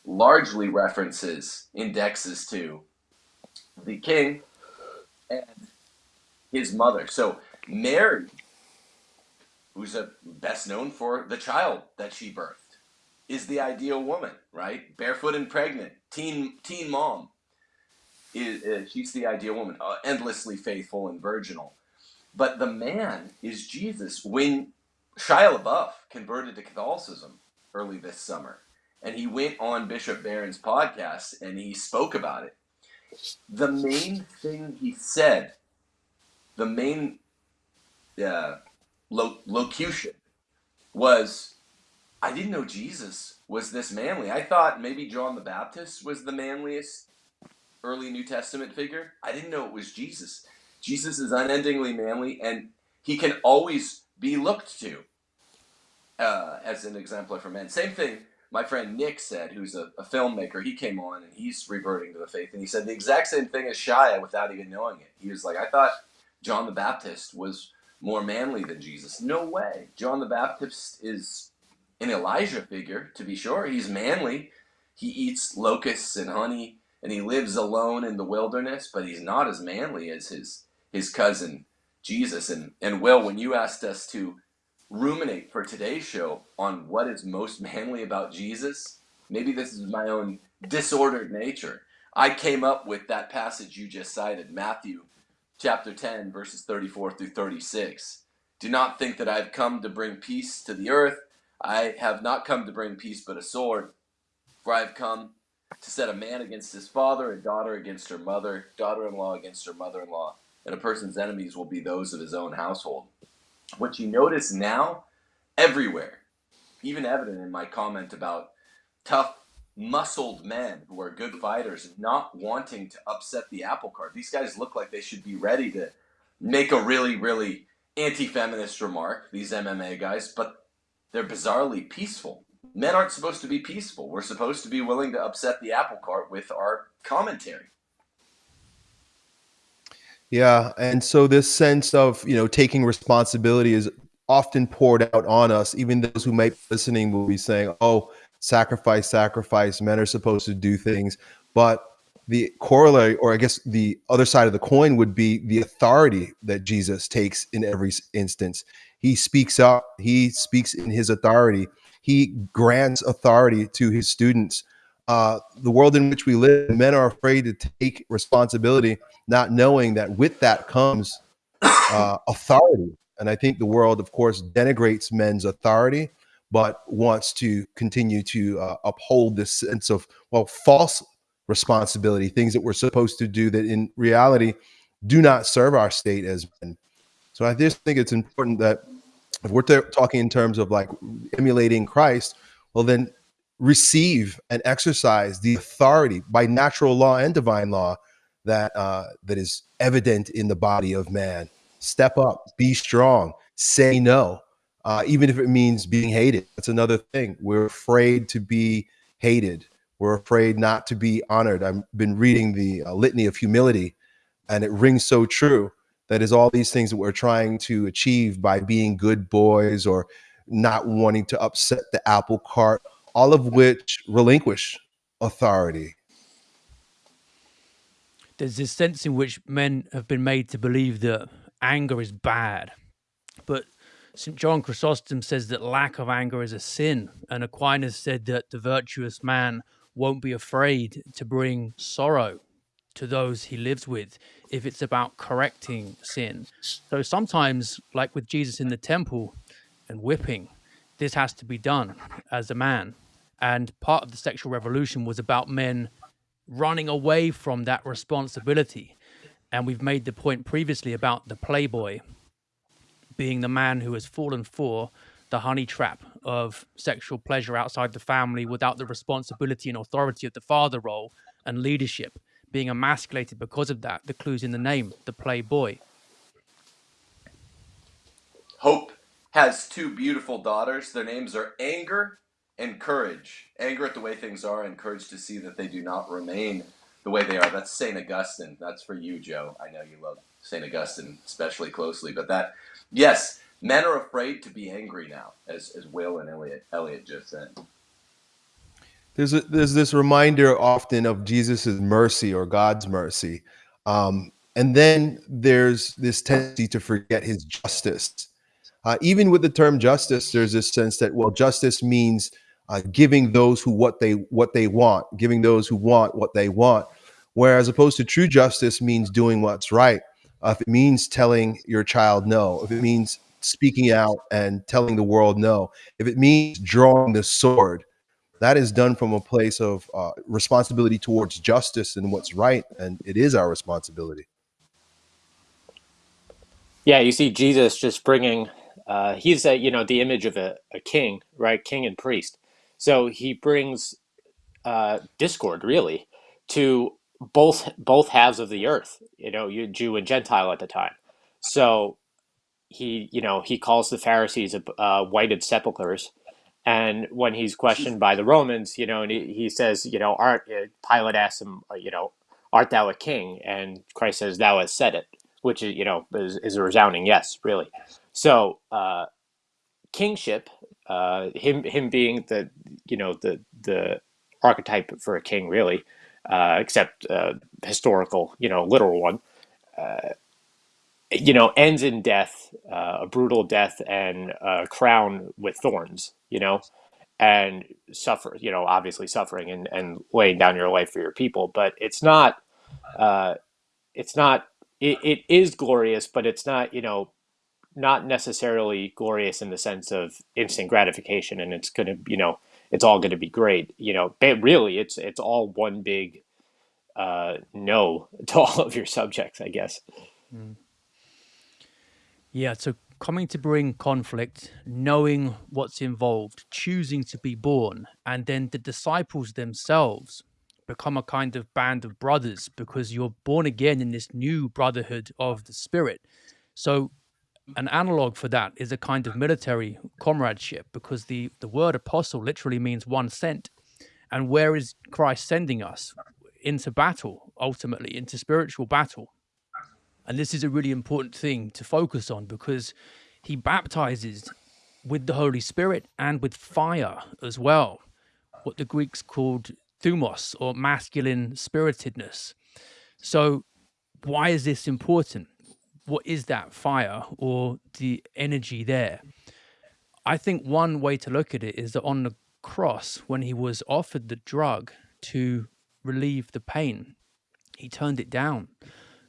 largely references, indexes to the king and his mother. So Mary who's a, best known for the child that she birthed, is the ideal woman, right? Barefoot and pregnant, teen teen mom. Is, uh, she's the ideal woman, uh, endlessly faithful and virginal. But the man is Jesus. When Shia LaBeouf converted to Catholicism early this summer, and he went on Bishop Barron's podcast and he spoke about it. the main thing he said, the main uh, lo- locution was, I didn't know Jesus was this manly. I thought maybe John the Baptist was the manliest early New Testament figure. I didn't know it was Jesus. Jesus is unendingly manly, and he can always be looked to uh, as an exemplar for men. Same thing my friend Nick said, who's a, a, filmmaker. He came on and he's reverting to the faith, and he said the exact same thing as Shia without even knowing it. He was like, I thought John the Baptist was more manly than Jesus. No way. John the Baptist is an Elijah figure, to be sure. He's manly. He eats locusts and honey, and he lives alone in the wilderness, but he's not as manly as his his cousin Jesus. And and Will, when you asked us to ruminate for today's show on what is most manly about Jesus, maybe this is my own disordered nature. I came up with that passage you just cited, Matthew chapter 10, verses 34 through 36. Do not think that I've come to bring peace to the earth. I have not come to bring peace but a sword. For I have come to set a man against his father, a daughter against her mother, daughter in law against her mother in law, and a person's enemies will be those of his own household. What you notice now, everywhere, even evident in my comment about tough, muscled men who are good fighters not wanting to upset the apple cart. These guys look like they should be ready to make a really, really anti feminist remark, these MMA guys, but they're bizarrely peaceful. Men aren't supposed to be peaceful. We're supposed to be willing to upset the apple cart with our commentary. Yeah, and so this sense of you know taking responsibility is often poured out on us. Even those who might be listening will be saying, "Oh, sacrifice, sacrifice. Men are supposed to do things," but the corollary, or I guess the other side of the coin, would be the authority that Jesus takes in every instance. He speaks up. He speaks in his authority. He grants authority to his students uh, the world in which we live, men are afraid to take responsibility, not knowing that with that comes uh, authority. And I think the world, of course, denigrates men's authority, but wants to continue to uh, uphold this sense of, well, false responsibility, things that we're supposed to do that in reality do not serve our state as men. So I just think it's important that if we're talking in terms of like emulating Christ, well, then receive and exercise the authority by natural law and divine law that uh, that is evident in the body of man. Step up, be strong, say no, uh, even if it means being hated. That's another thing. We're afraid to be hated. We're afraid not to be honored. I've been reading the uh, litany of humility, and it rings so true. That is all these things that we're trying to achieve by being good boys or not wanting to upset the apple cart all of which relinquish authority. There's this sense in which men have been made to believe that anger is bad. But St. John Chrysostom says that lack of anger is a sin. And Aquinas said that the virtuous man won't be afraid to bring sorrow to those he lives with if it's about correcting sin. So sometimes, like with Jesus in the temple and whipping, this has to be done as a man. And part of the sexual revolution was about men running away from that responsibility. And we've made the point previously about the playboy being the man who has fallen for the honey trap of sexual pleasure outside the family without the responsibility and authority of the father role and leadership, being emasculated because of that. The clues in the name, the playboy. Hope has two beautiful daughters. Their names are Anger and courage, anger at the way things are, and courage to see that they do not remain the way they are. That's St. Augustine. That's for you, Joe. I know you love St. Augustine especially closely, but that, yes, men are afraid to be angry now, as, as Will and Elliot, Elliot just said. There's, a, there's this reminder often of Jesus's mercy or God's mercy. Um, and then there's this tendency to forget his justice. Uh, even with the term justice, there's this sense that, well, justice means uh, giving those who what they what they want, giving those who want what they want. Whereas opposed to true justice means doing what's right. Uh, if it means telling your child no, if it means speaking out and telling the world no, if it means drawing the sword, that is done from a place of uh, responsibility towards justice and what's right, and it is our responsibility. Yeah, you see Jesus just bringing, uh, he's a, you know, the image of a, a king, right? King and priest. So he brings uh, discord really to both both halves of the earth, you know, you Jew and Gentile at the time. So he, you know, he calls the Pharisees uh, whited sepulchres. And when he's questioned by the Romans, you know, and he, he says, you know, art, uh, Pilate asks him, uh, you know, art thou a king? And Christ says, thou hast said it which is you know is, is a resounding yes, really. So uh, kingship, uh, him him being the you know the the archetype for a king, really, uh, except uh, historical, you know, literal one. Uh, you know, ends in death, uh, a brutal death, and a crown with thorns. You know, and suffer. You know, obviously suffering and and laying down your life for your people. But it's not. Uh, it's not it, it is glorious, but it's not, you know, not necessarily glorious in the sense of instant gratification and it's going to, you know, it's all going to be great. You know, but really it's it's all one big uh, no to all of your subjects, I guess. Mm. Yeah, so coming to bring conflict, knowing what's involved, choosing to be born, and then the disciples themselves become a kind of band of brothers because you're born again in this new brotherhood of the spirit. So Mm-hmm. an analog for that is a kind of military comradeship because the, the word apostle literally means one sent. And where is Christ sending us? Into battle, ultimately, into spiritual battle. And this is a really important thing to focus on because he baptizes with the Holy Spirit and with fire as well, what the Greeks called thumos or masculine spiritedness. So, why is this important? What is that fire or the energy there? I think one way to look at it is that on the cross, when he was offered the drug to relieve the pain, he turned it down.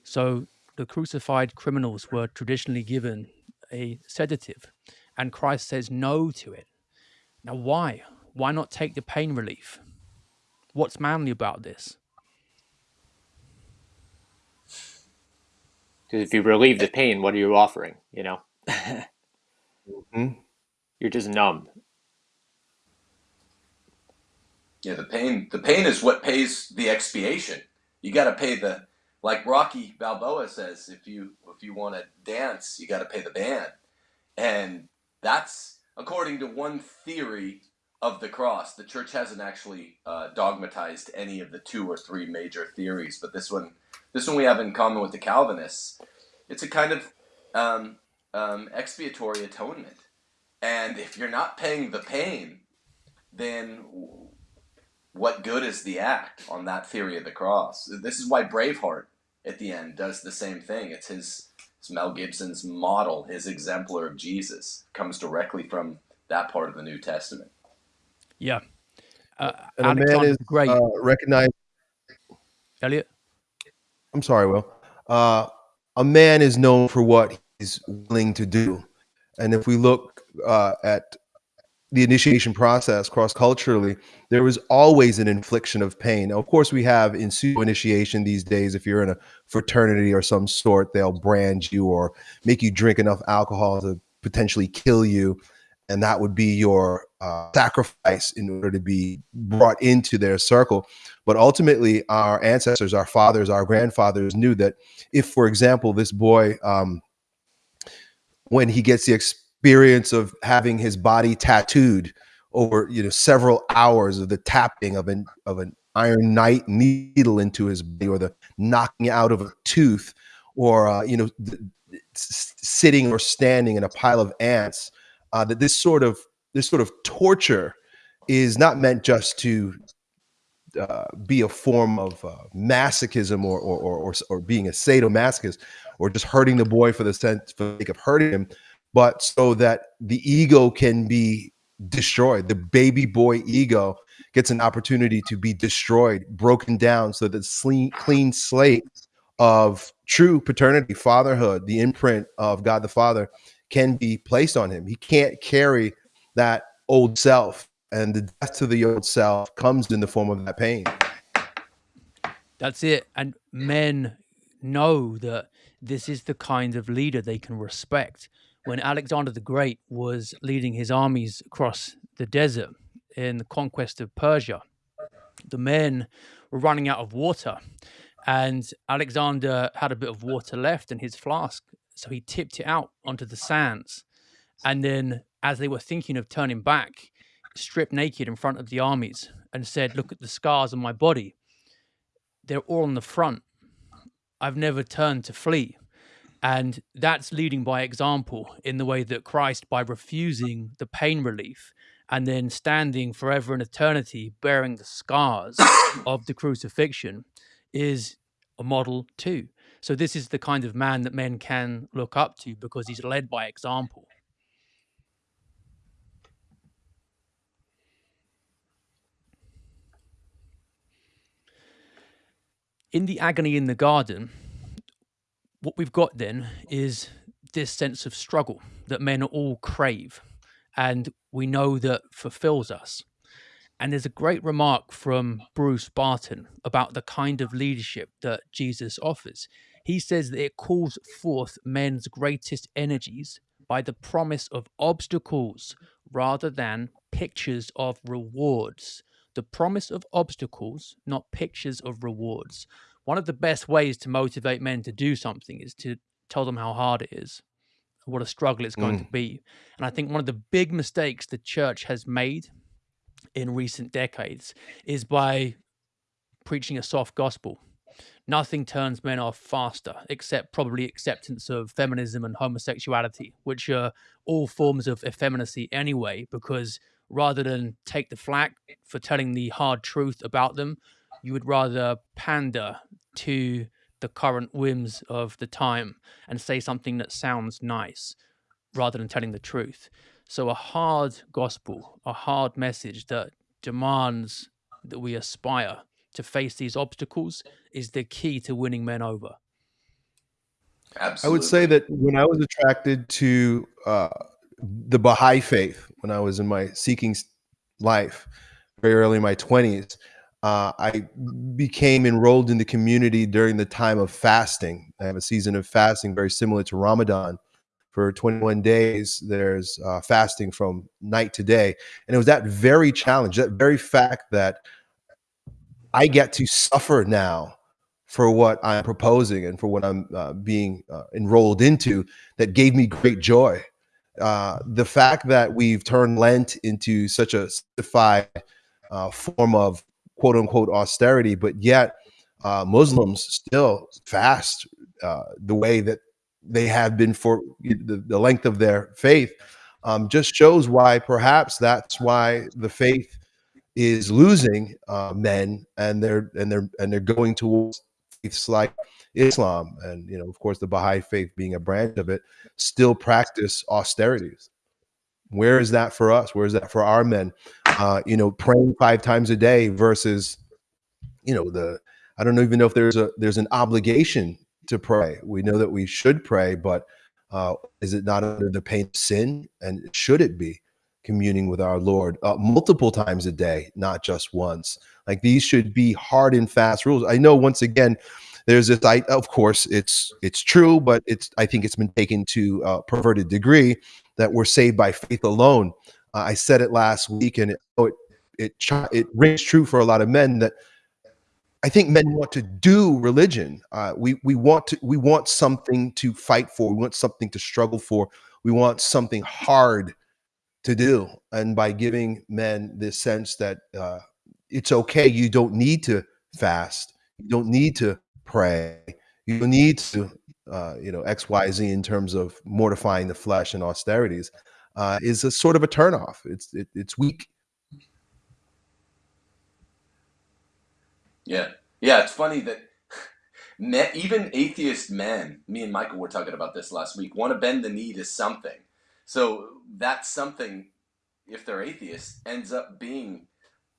So the crucified criminals were traditionally given a sedative, and Christ says no to it. Now, why? Why not take the pain relief? What's manly about this? Because if you relieve the pain, what are you offering? You know, mm-hmm. you're just numb. Yeah, the pain. The pain is what pays the expiation. You got to pay the, like Rocky Balboa says, if you if you want to dance, you got to pay the band, and that's according to one theory of the cross. The church hasn't actually uh, dogmatized any of the two or three major theories, but this one, this one we have in common with the Calvinists. It's a kind of um, um, expiatory atonement, and if you're not paying the pain, then what good is the act on that theory of the cross? This is why Braveheart at the end does the same thing. It's his it's Mel Gibson's model, his exemplar of Jesus, comes directly from that part of the New Testament. Yeah. Uh, and a man is great. Uh, recognized. Elliot? I'm sorry, Will. Uh, a man is known for what he's willing to do. And if we look uh, at the initiation process cross culturally, there was always an infliction of pain. Now, of course, we have in pseudo initiation these days. If you're in a fraternity or some sort, they'll brand you or make you drink enough alcohol to potentially kill you and that would be your uh, sacrifice in order to be brought into their circle. But ultimately, our ancestors, our fathers, our grandfathers knew that if, for example, this boy, um, when he gets the experience of having his body tattooed over you know several hours of the tapping of an of an iron night needle into his body, or the knocking out of a tooth, or uh, you know sitting or standing in a pile of ants uh, that this sort of this sort of torture is not meant just to uh, be a form of uh, masochism or, or, or, or, being a sadomasochist or just hurting the boy for the sense for the sake of hurting him, but so that the ego can be destroyed. The baby boy ego gets an opportunity to be destroyed, broken down, so that clean, clean slate of true paternity, fatherhood, the imprint of God the Father can be placed on him. He can't carry that old self and the death to the old self comes in the form of that pain. That's it. And men know that this is the kind of leader they can respect. When Alexander the Great was leading his armies across the desert in the conquest of Persia, the men were running out of water. And Alexander had a bit of water left in his flask. So he tipped it out onto the sands. And then, as they were thinking of turning back, stripped naked in front of the armies and said, Look at the scars on my body. They're all on the front. I've never turned to flee. And that's leading by example in the way that Christ, by refusing the pain relief and then standing forever in eternity, bearing the scars of the crucifixion, is a model too. So, this is the kind of man that men can look up to because he's led by example. in the agony in the garden, what we've got then is this sense of struggle that men all crave and we know that fulfills us. And there's a great remark from Bruce Barton about the kind of leadership that Jesus offers. He says that it calls forth men's greatest energies by the promise of obstacles rather than pictures of rewards the promise of obstacles, not pictures of rewards. One of the best ways to motivate men to do something is to tell them how hard it is, what a struggle it's going mm. to be. And I think one of the big mistakes the church has made in recent decades is by preaching a soft gospel. Nothing turns men off faster, except probably acceptance of feminism and homosexuality, which are all forms of effeminacy anyway, because rather than take the flack for telling the hard truth about them, you would rather pander to the current whims of the time and say something that sounds nice rather than telling the truth. So, a hard gospel, a hard message that demands that we aspire to face these obstacles is the key to winning men over. Absolutely. I would say that when I was attracted to uh, the Baha'i faith when I was in my seeking life, very early in my 20s. Uh, I became enrolled in the community during the time of fasting. I have a season of fasting very similar to Ramadan. For 21 days, there's uh, fasting from night to day. And it was that very challenge, that very fact that I get to suffer now for what I'm proposing and for what I'm uh, being uh, enrolled into that gave me great joy. Uh, the fact that we've turned Lent into such a certified uh, form of quote unquote austerity, but yet uh, Muslims still fast uh, the way that they have been for the, the length of their faith um, just shows why perhaps that's why the faith is losing uh, men and they're and they're and they're going towards faiths like Islam and you know of course the Baha'i faith being a branch of it still practice austerities. Where is that for us? Where is that for our men? Uh, you know, praying five times a day versus, you know, the I don't even know if there's a there's an obligation to pray. We know that we should pray, but uh, is it not under the pain of sin? And should it be communing with our Lord uh, multiple times a day, not just once? Like these should be hard and fast rules. I know once again, there's this I of course it's it's true, but it's I think it's been taken to a perverted degree that we're saved by faith alone. Uh, I said it last week, and it, oh, it it it rings true for a lot of men that I think men want to do religion. Uh, we we want to we want something to fight for. We want something to struggle for. We want something hard to do. And by giving men this sense that uh, it's okay, you don't need to fast, you don't need to pray. You need to, uh, you know, X, Y, Z in terms of mortifying the flesh and austerities uh, is a sort of a turnoff. It's it, it's weak. Yeah, yeah. It's funny that even atheist men, me and Michael were talking about this last week, want to bend the knee to something. So that's something, if they're atheists, ends up being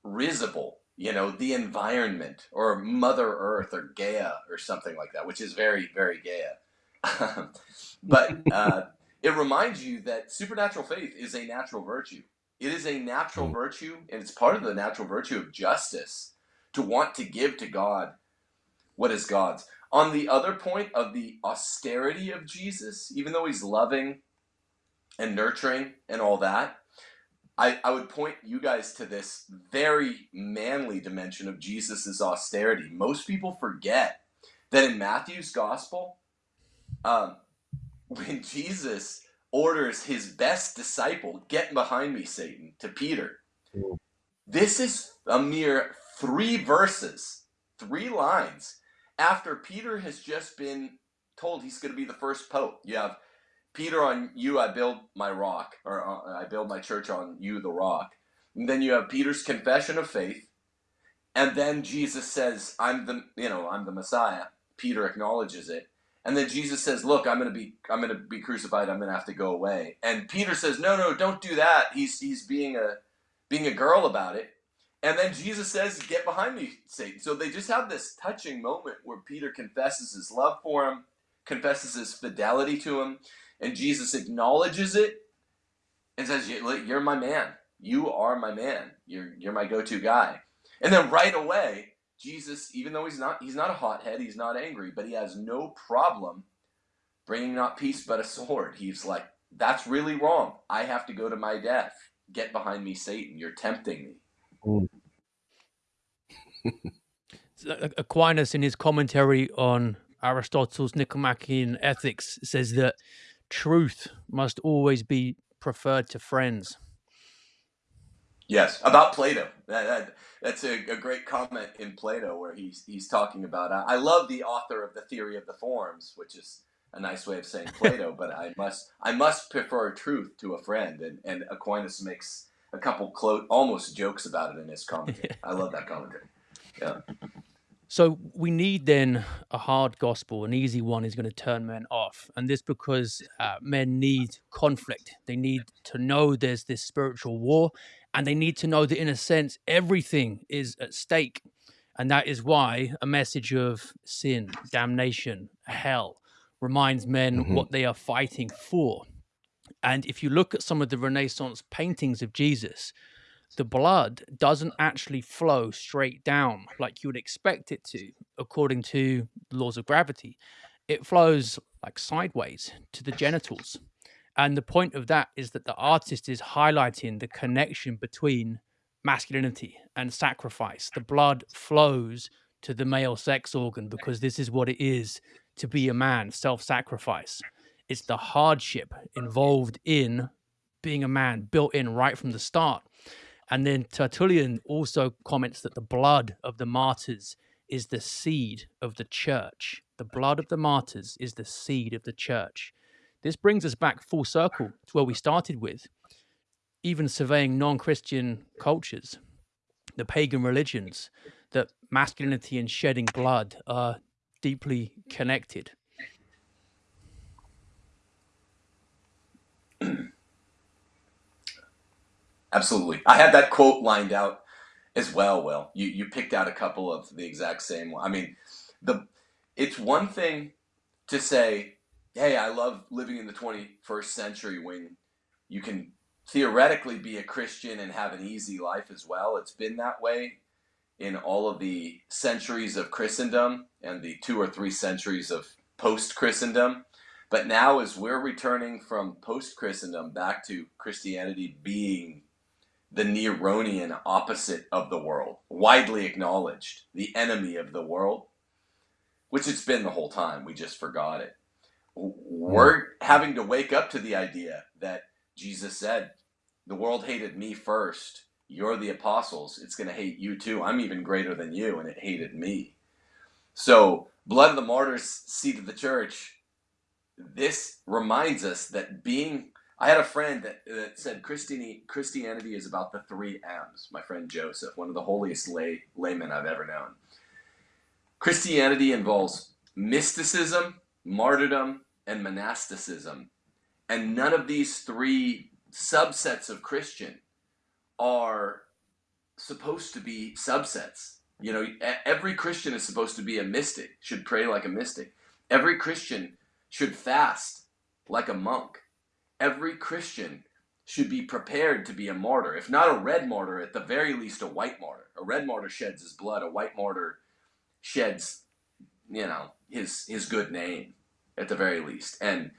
risible you know, the environment or Mother Earth or Gaia or something like that, which is very, very Gaia. but uh, it reminds you that supernatural faith is a natural virtue. It is a natural Mm. virtue, and it's part of the natural virtue of justice to want to give to God what is God's. On the other point of the austerity of Jesus, even though he's loving and nurturing and all that, I, I would point you guys to this very manly dimension of Jesus' austerity. Most people forget that in Matthew's gospel, um, when Jesus orders his best disciple, get behind me, Satan, to Peter, Mm. this is a mere three verses, three lines after Peter has just been told he's going to be the first pope. You have Peter on you, I build my rock, or uh, I build my church on you, the rock. And then you have Peter's confession of faith, and then Jesus says, "I'm the, you know, I'm the Messiah." Peter acknowledges it, and then Jesus says, "Look, I'm going to be, I'm going to be crucified. I'm going to have to go away." And Peter says, "No, no, don't do that." He's he's being a being a girl about it. And then Jesus says, Get behind me, Satan. So they just have this touching moment where Peter confesses his love for him, confesses his fidelity to him, and Jesus acknowledges it and says, You're my man. You are my man. You're, you're my go to guy. And then right away, Jesus, even though he's not, he's not a hothead, he's not angry, but he has no problem bringing not peace but a sword. He's like, That's really wrong. I have to go to my death. Get behind me, Satan. You're tempting me. Hmm. Aquinas, in his commentary on Aristotle's Nicomachean Ethics, says that truth must always be preferred to friends. Yes, about Plato. That, that, that's a, a great comment in Plato where he's he's talking about. I, I love the author of the Theory of the Forms, which is a nice way of saying Plato. but I must I must prefer truth to a friend, and and Aquinas makes a couple clo- almost jokes about it in his commentary. I love that commentary. Yeah. So we need then a hard gospel, an easy one is going to turn men off, and this because uh, men need conflict. They need to know there's this spiritual war, and they need to know that in a sense everything is at stake, and that is why a message of sin, damnation, hell reminds men Mhm. what they are fighting for. And if you look at some of the Renaissance paintings of Jesus, the blood doesn't actually flow straight down like you would expect it to, according to laws of gravity. It flows like sideways to the genitals. And the point of that is that the artist is highlighting the connection between masculinity and sacrifice. The blood flows to the male sex organ because this is what it is to be a man self sacrifice. It's the hardship involved in being a man built in right from the start. And then Tertullian also comments that the blood of the martyrs is the seed of the church. The blood of the martyrs is the seed of the church. This brings us back full circle to where we started with, even surveying non Christian cultures, the pagan religions, that masculinity and shedding blood are deeply connected. Absolutely. I had that quote lined out as well, Will. You you picked out a couple of the exact same. I mean, the it's one thing to say, "Hey, I love living in the 21st century when you can theoretically be a Christian and have an easy life as well." It's been that way in all of the centuries of Christendom and the two or three centuries of post-Christendom. But now as we're returning from post-Christendom back to Christianity being the Neronian opposite of the world, widely acknowledged, the enemy of the world, which it's been the whole time. We just forgot it. Hmm. We're having to wake up to the idea that Jesus said, The world hated me first. You're the apostles. It's going to hate you too. I'm even greater than you, and it hated me. So, blood of the martyrs, seed of the church, this reminds us that being I had a friend that, that said Christianity, Christianity is about the three M's. My friend Joseph, one of the holiest lay, laymen I've ever known. Christianity involves mysticism, martyrdom, and monasticism. And none of these three subsets of Christian are supposed to be subsets. You know, every Christian is supposed to be a mystic, should pray like a mystic. Every Christian should fast like a monk every Christian should be prepared to be a martyr. If not a red martyr, at the very least a white martyr. A red martyr sheds his blood. A white martyr sheds, you know, his his good name at the very least. And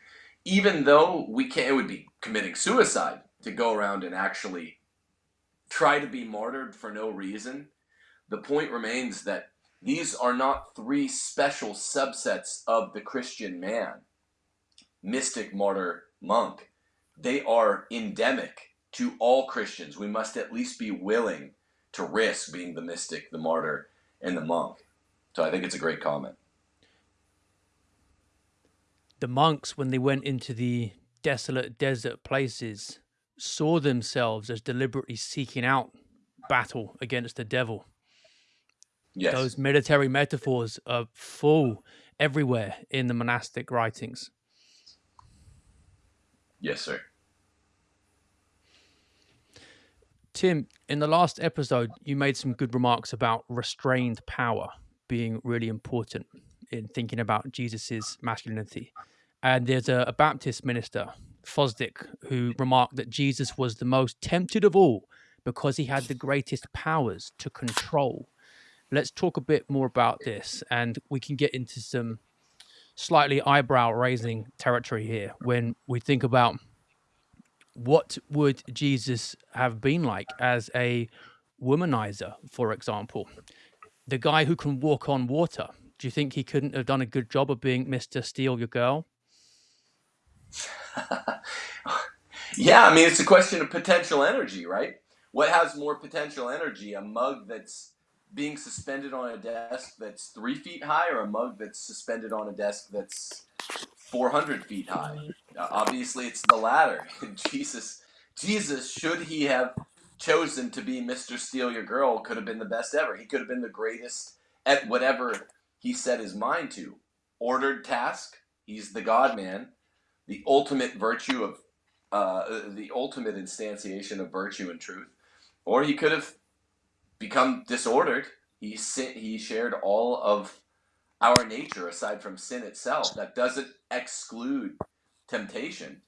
even though we can't, it would be committing suicide to go around and actually try to be martyred for no reason. The point remains that these are not three special subsets of the Christian man mystic, martyr, monk. They are endemic to all Christians. We must at least be willing to risk being the mystic, the martyr, and the monk. So I think it's a great comment. The monks, when they went into the desolate desert places, saw themselves as deliberately seeking out battle against the devil. Yes. Those military metaphors are full everywhere in the monastic writings. Yes, sir. Tim, in the last episode, you made some good remarks about restrained power being really important in thinking about Jesus's masculinity. And there's a, a Baptist minister, Fosdick, who remarked that Jesus was the most tempted of all because he had the greatest powers to control. Let's talk a bit more about this, and we can get into some slightly eyebrow raising territory here when we think about what would Jesus have been like as a womanizer, for example? The guy who can walk on water. Do you think he couldn't have done a good job of being Mr. Steal Your Girl? yeah, I mean, it's a question of potential energy, right? What has more potential energy? A mug that's being suspended on a desk that's three feet high or a mug that's suspended on a desk that's 400 feet high. Uh, obviously it's the latter. Jesus jesus should he have chosen to be mr steal your girl could have been the best ever. He could have been the greatest at whatever he set his mind to. Ordered task he's the god man. The ultimate virtue of uh, the ultimate instantiation of virtue and truth. Or he could have become disordered. He he shared all of our nature aside from sin itself. That doesn't exclude temptation.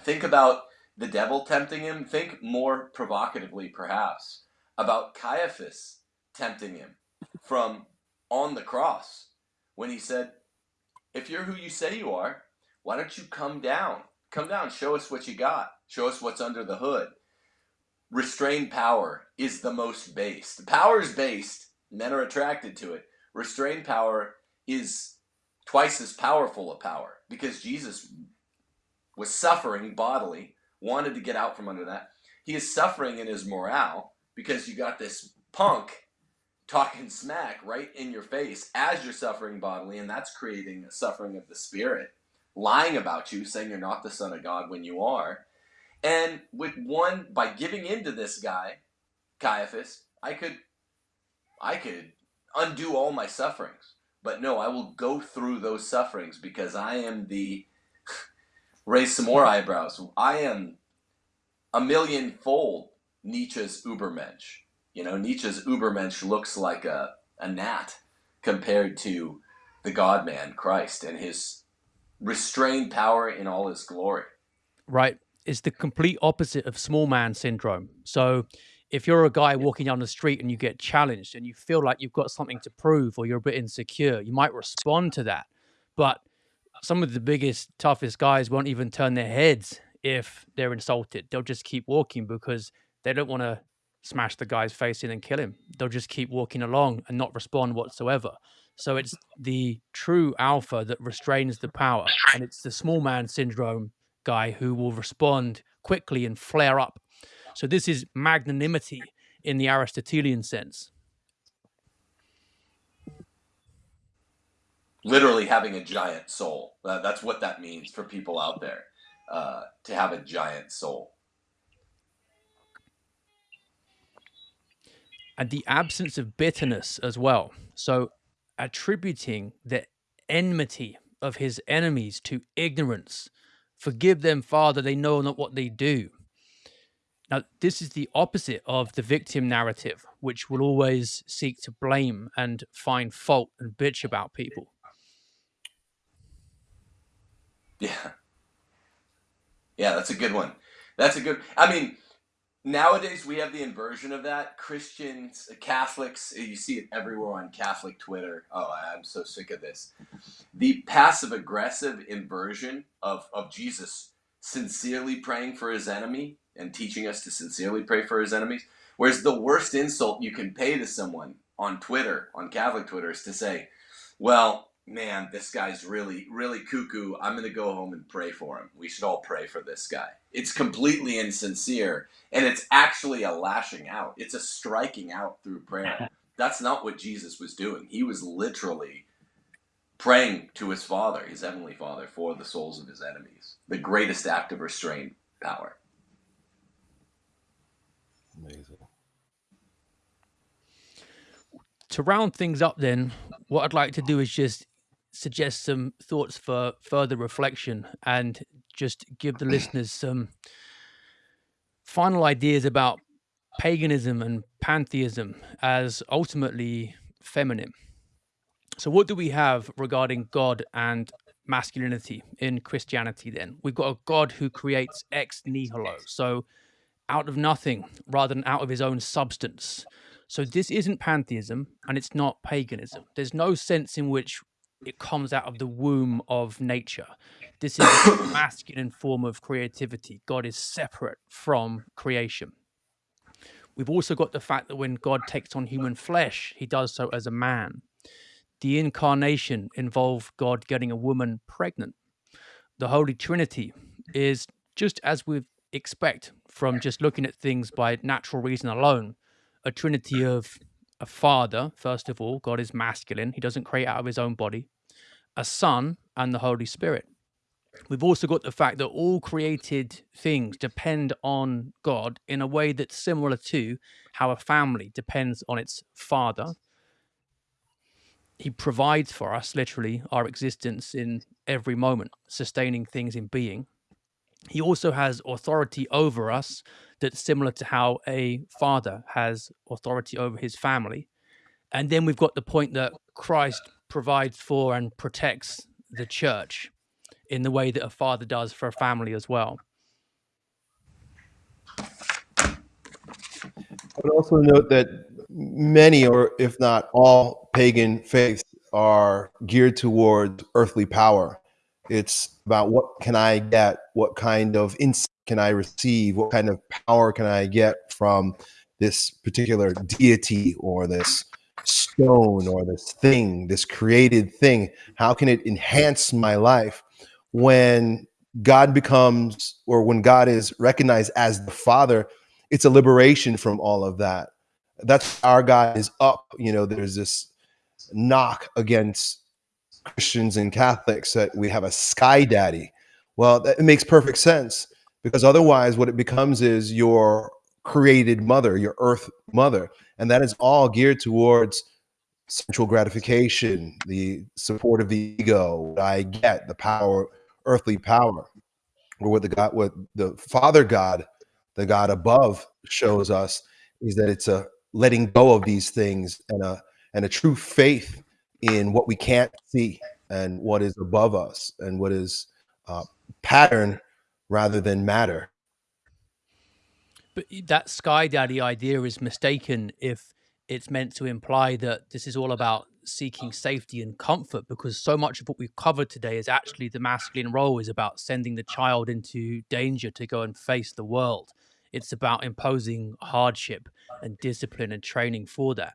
Think about the devil tempting him. Think more provocatively, perhaps, about Caiaphas tempting him from on the cross when he said, If you're who you say you are, why don't you come down? Come down, show us what you got, show us what's under the hood restrained power is the most based. Power is based, men are attracted to it. Restrained power is twice as powerful a power because Jesus was suffering bodily, wanted to get out from under that. He is suffering in his morale because you got this punk talking smack right in your face as you're suffering bodily, and that's creating a suffering of the spirit, lying about you, saying you're not the Son of God when you are. And with one, by giving in to this guy, Caiaphas, I could, I could undo all my sufferings. But no, I will go through those sufferings because I am the, raise some more eyebrows, I am a million fold Nietzsche's Ubermensch. You know, Nietzsche's Ubermensch looks like a, a gnat compared to the God man, Christ, and his restrained power in all his glory. Right It's the complete opposite of small man syndrome. So if you're a guy walking down the street and you get challenged and you feel like you've got something to prove or you're a bit insecure, you might respond to that. But some of the biggest, toughest guys won't even turn their heads if they're insulted. They'll just keep walking because they don't want to smash the guy's face in and kill him. They'll just keep walking along and not respond whatsoever. So it's the true alpha that restrains the power, and it's the small man syndrome guy who will respond quickly and flare up. So this is magnanimity in the Aristotelian sense. Literally having a giant soul. Uh, that's what that means for people out there. Uh, to have a giant soul. And the absence of bitterness as well. So attributing the enmity of his enemies to ignorance Forgive them, Father, they know not what they do. Now, this is the opposite of the victim narrative, which will always seek to blame and find fault and bitch about people. Yeah. Yeah, that's a good one. That's a good. I mean, nowadays we have the inversion of that. Christians, uh, Catholics, uh, you see it everywhere on Catholic Twitter. Oh, I'm so sick of this. The passive aggressive inversion of, of Jesus sincerely praying for his enemy and teaching us to sincerely pray for his enemies. Whereas the worst insult you can pay to someone on Twitter, on Catholic Twitter, is to say, well, man, this guy's really, really cuckoo. I'm going to go home and pray for him. We should all pray for this guy. It's completely insincere, and it's actually a lashing out. It's a striking out through prayer. That's not what Jesus was doing. He was literally praying to his Father, his heavenly Father, for the souls of his enemies. The greatest act of restraint power. Amazing. To round things up, then, what I'd like to do is just suggest some thoughts for further reflection and just give the listeners some final ideas about paganism and pantheism as ultimately feminine. So, what do we have regarding God and masculinity in Christianity then? We've got a God who creates ex nihilo, so out of nothing rather than out of his own substance. So, this isn't pantheism and it's not paganism. There's no sense in which it comes out of the womb of nature. This is a masculine form of creativity. God is separate from creation. We've also got the fact that when God takes on human flesh, he does so as a man. The incarnation involved God getting a woman pregnant. The Holy Trinity is just as we expect from just looking at things by natural reason alone a trinity mm. of a father, first of all, God is masculine, he doesn't create out of his own body, a son, and the Holy Spirit. We've also got the fact that all created things depend on God in a way that's similar to how a family depends on its father. He provides for us, literally, our existence in every moment, sustaining things in being. He also has authority over us that's similar to how a father has authority over his family. And then we've got the point that Christ provides for and protects the church in the way that a father does for a family as well. I would also note that many, or if not all, pagan faiths are geared towards earthly power. It's about what can I get, what kind of insight can I receive, what kind of power can I get from this particular deity or this stone or this thing, this created thing? How can it enhance my life? When God becomes, or when God is recognized as the Father, it's a liberation from all of that. That's our God is up. You know, there's this knock against Christians and Catholics that we have a sky daddy. Well, that, it makes perfect sense because otherwise, what it becomes is your created mother, your earth mother, and that is all geared towards sensual gratification, the support of the ego, I get, the power, earthly power, or what the God, what the Father God, the God above, shows us is that it's a letting go of these things and a and a true faith in what we can't see and what is above us and what is uh, pattern rather than matter. But that sky daddy idea is mistaken if it's meant to imply that this is all about seeking safety and comfort because so much of what we've covered today is actually the masculine role is about sending the child into danger to go and face the world. It's about imposing hardship and discipline and training for that.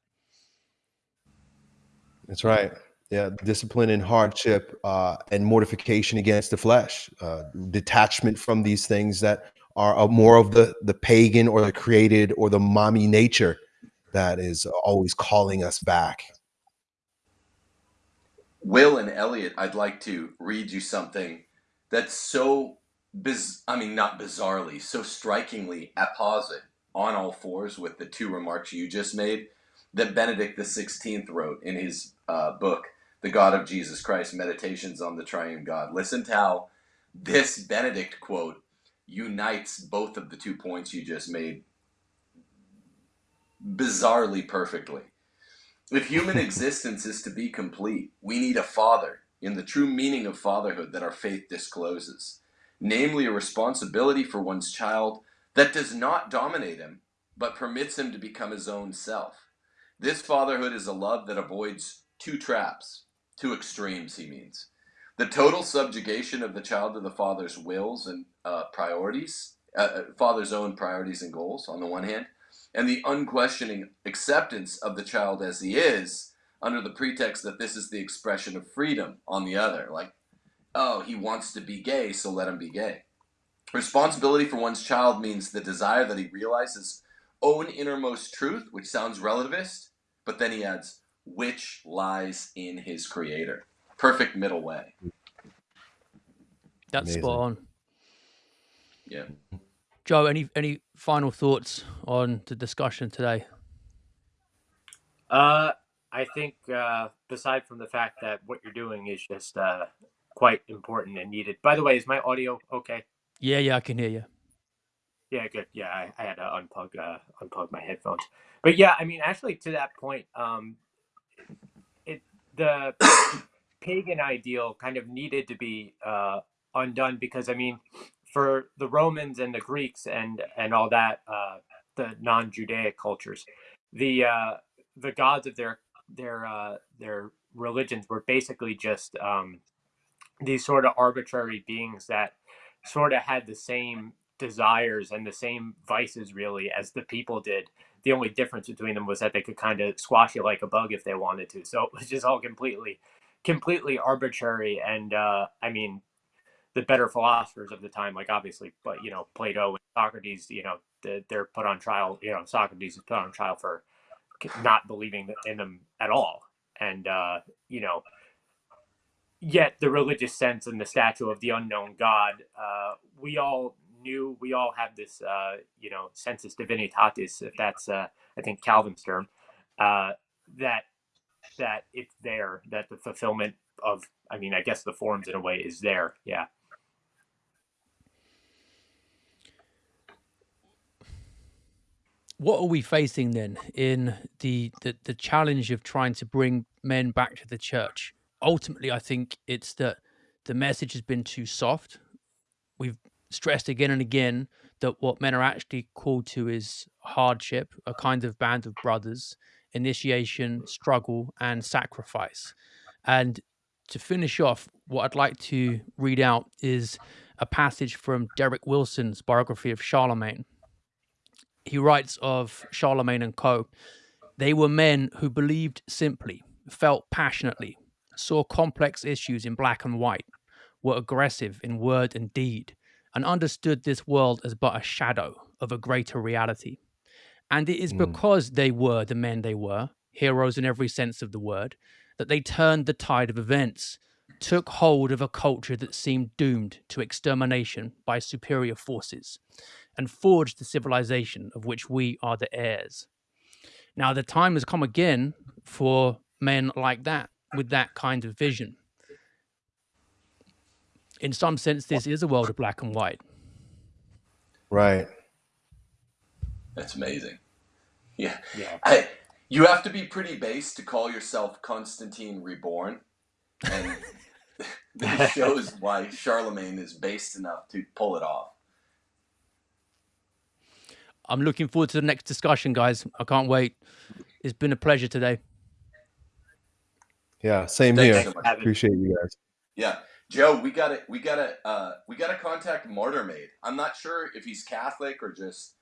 That's right. Yeah, discipline and hardship uh, and mortification against the flesh, uh, detachment from these things that are more of the the pagan or the created or the mommy nature that is always calling us back. Will and Elliott, I'd like to read you something that's so biz I mean not bizarrely, so strikingly apposite on all fours with the two remarks you just made that Benedict XVI wrote in his uh, book the God of Jesus Christ, Meditations on the Triune God. Listen to how this Benedict quote unites both of the two points you just made bizarrely perfectly. If human existence is to be complete, we need a father in the true meaning of fatherhood that our faith discloses. namely a responsibility for one's child that does not dominate him, but permits him to become his own self. This fatherhood is a love that avoids two traps, two extremes, he means. The total subjugation of the child to the father's wills and uh, priorities, uh, uh, father's own priorities and goals on the one hand, and the unquestioning acceptance of the child as he is under the pretext that this is the expression of freedom on the other. Like, oh, he wants to be gay, so let him be gay. Responsibility for one's child means the desire that he realizes own innermost truth, which sounds relativist, but then he adds, which lies in his creator. Perfect middle way. That's Amazing. spot on. Yeah. Joe, any any final thoughts on the discussion today? Uh, I think uh, aside from the fact that what you're doing is just uh, quite important and needed. By the way, is my audio okay? Yeah, yeah, I can hear you. Yeah, good. Yeah, I, I had to unplug uh, unplug my headphones. But yeah, I mean, actually, to that point, um, it the pagan ideal kind of needed to be uh, undone because I mean, for the Romans and the Greeks and and all that, uh, the non-Judaic cultures, the uh, the gods of their their uh, their religions were basically just um, these sort of arbitrary beings that sort of had the same desires and the same vices really as the people did. The only difference between them was that they could kind of squash you like a bug if they wanted to. So it was just all completely, completely arbitrary. And uh, I mean, the better philosophers of the time, like obviously, but you know, Plato and Socrates, you know, they're put on trial. You know, Socrates is put on trial for not believing in them at all. And uh, you know, yet the religious sense and the statue of the unknown God, uh, we all knew, we all have this, uh, you know, sensus divinitatis, if that's, uh, I think, Calvin's term, uh, that that it's there, that the fulfillment of, I mean, I guess the forms in a way is there. Yeah. What are we facing then in the, the the challenge of trying to bring men back to the church? ultimately, I think it's that the message has been too soft. We've stressed again and again that what men are actually called to is hardship, a kind of band of brothers, initiation, struggle, and sacrifice. And to finish off, what I'd like to read out is a passage from Derek Wilson's biography of Charlemagne. He writes of Charlemagne and co. They were men who believed simply, felt passionately, saw complex issues in black and white, were aggressive in word and deed, and understood this world as but a shadow of a greater reality. And it is mm. because they were the men they were, heroes in every sense of the word, that they turned the tide of events, took hold of a culture that seemed doomed to extermination by superior forces, and forged the civilization of which we are the heirs. Now, the time has come again for men like that with that kind of vision. In some sense, this is a world of black and white. Right. That's amazing. Yeah. Yeah. I, you have to be pretty base to call yourself Constantine Reborn. And this shows why Charlemagne is based enough to pull it off. I'm looking forward to the next discussion, guys. I can't wait. It's been a pleasure today. Yeah, same Thanks here. So Appreciate you guys. Yeah. Joe, we gotta we gotta uh, we gotta contact Martyrmade. I'm not sure if he's Catholic or just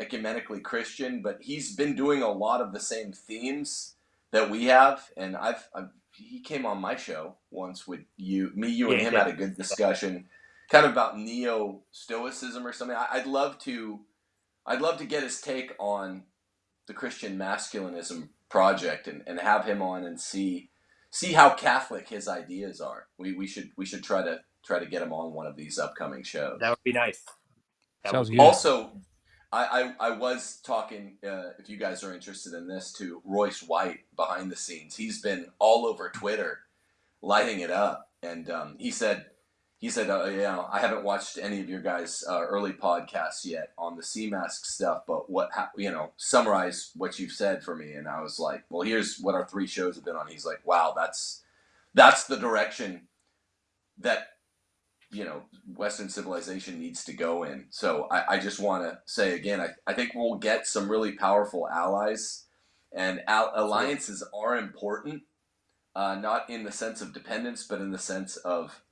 ecumenically Christian, but he's been doing a lot of the same themes that we have, and I've, I've he came on my show once with you, me, you, and him had a good discussion, kind of about neo stoicism or something. I'd love to, I'd love to get his take on the Christian masculinism project and, and have him on and see see how Catholic his ideas are. We we should we should try to try to get him on one of these upcoming shows. That would be nice. That Sounds good. Also, I, I, I was talking, uh, if you guys are interested in this, to Royce White behind the scenes. He's been all over Twitter, lighting it up, and um, he said he said, uh, you know, I haven't watched any of your guys' uh, early podcasts yet on the sea mask stuff, but what, you know, summarize what you've said for me. And I was like, well, here's what our three shows have been on. He's like, wow, that's, that's the direction that you know Western civilization needs to go in. So I, I just want to say again, I, I think we'll get some really powerful allies, and al- alliances are important, uh, not in the sense of dependence, but in the sense of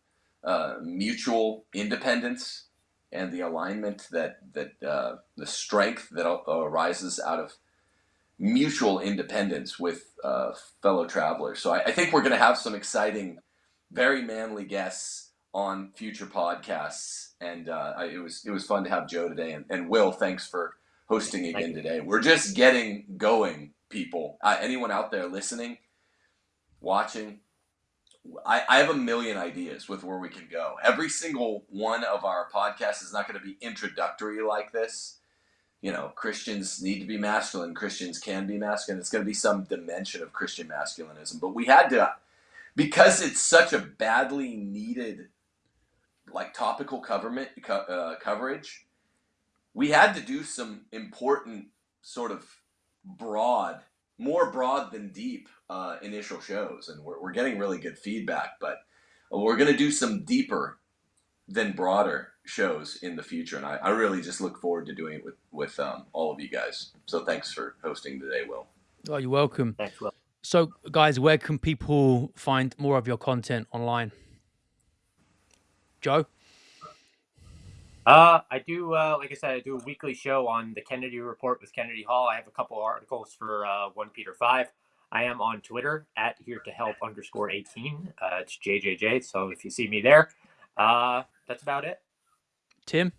uh, mutual independence and the alignment that that uh, the strength that arises out of mutual independence with uh, fellow travelers. So I, I think we're going to have some exciting, very manly guests on future podcasts, and uh, I, it was it was fun to have Joe today, and, and Will, thanks for hosting again today. We're just getting going, people. Uh, anyone out there listening, watching, I, I have a million ideas with where we can go. Every single one of our podcasts is not going to be introductory like this. You know, Christians need to be masculine. Christians can be masculine. It's going to be some dimension of Christian masculinism. But we had to, because it's such a badly needed like topical uh, coverage, we had to do some important sort of broad, more broad than deep uh, initial shows, and we're, we're getting really good feedback. But we're going to do some deeper than broader shows in the future, and I, I really just look forward to doing it with with um, all of you guys. So thanks for hosting today, Will. Oh, you're welcome. Thanks, Will. So, guys, where can people find more of your content online? Joe? Uh, I do, uh, like I said, I do a weekly show on the Kennedy Report with Kennedy Hall. I have a couple articles for uh, OnePeterFive. I am on Twitter at here to help underscore 18. Uh, it's JJJ. So if you see me there, uh, that's about it. Tim?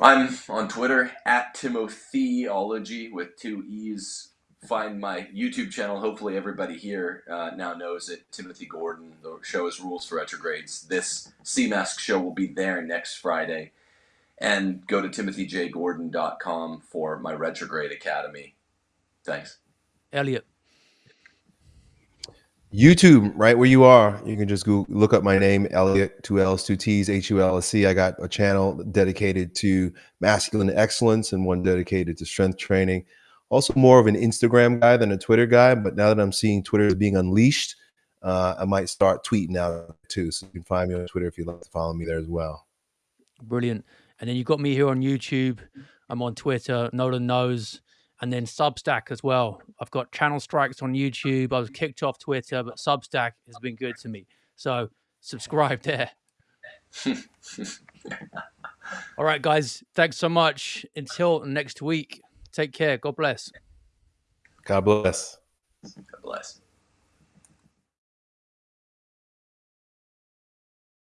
I'm on Twitter at Timotheology with two E's find my YouTube channel. Hopefully, everybody here uh, now knows it. Timothy Gordon. The show is Rules for Retrogrades. This CMask show will be there next Friday. And go to timothyjgordon.com for my Retrograde Academy. Thanks. Elliott. YouTube, right where you are, you can just go look up my name, Elliott, two L's, two T's, H U L S C. I got a channel dedicated to masculine excellence and one dedicated to strength training also more of an Instagram guy than a Twitter guy. But now that I'm seeing Twitter is being unleashed, uh, I might start tweeting out too. So you can find me on Twitter if you'd like to follow me there as well. Brilliant. And then you've got me here on YouTube. I'm on Twitter. Nolan knows. And then Substack as well. I've got channel strikes on YouTube. I was kicked off Twitter, but Substack has been good to me. So subscribe there. All right, guys. Thanks so much. Until next week. Take care. God bless. God bless. God bless.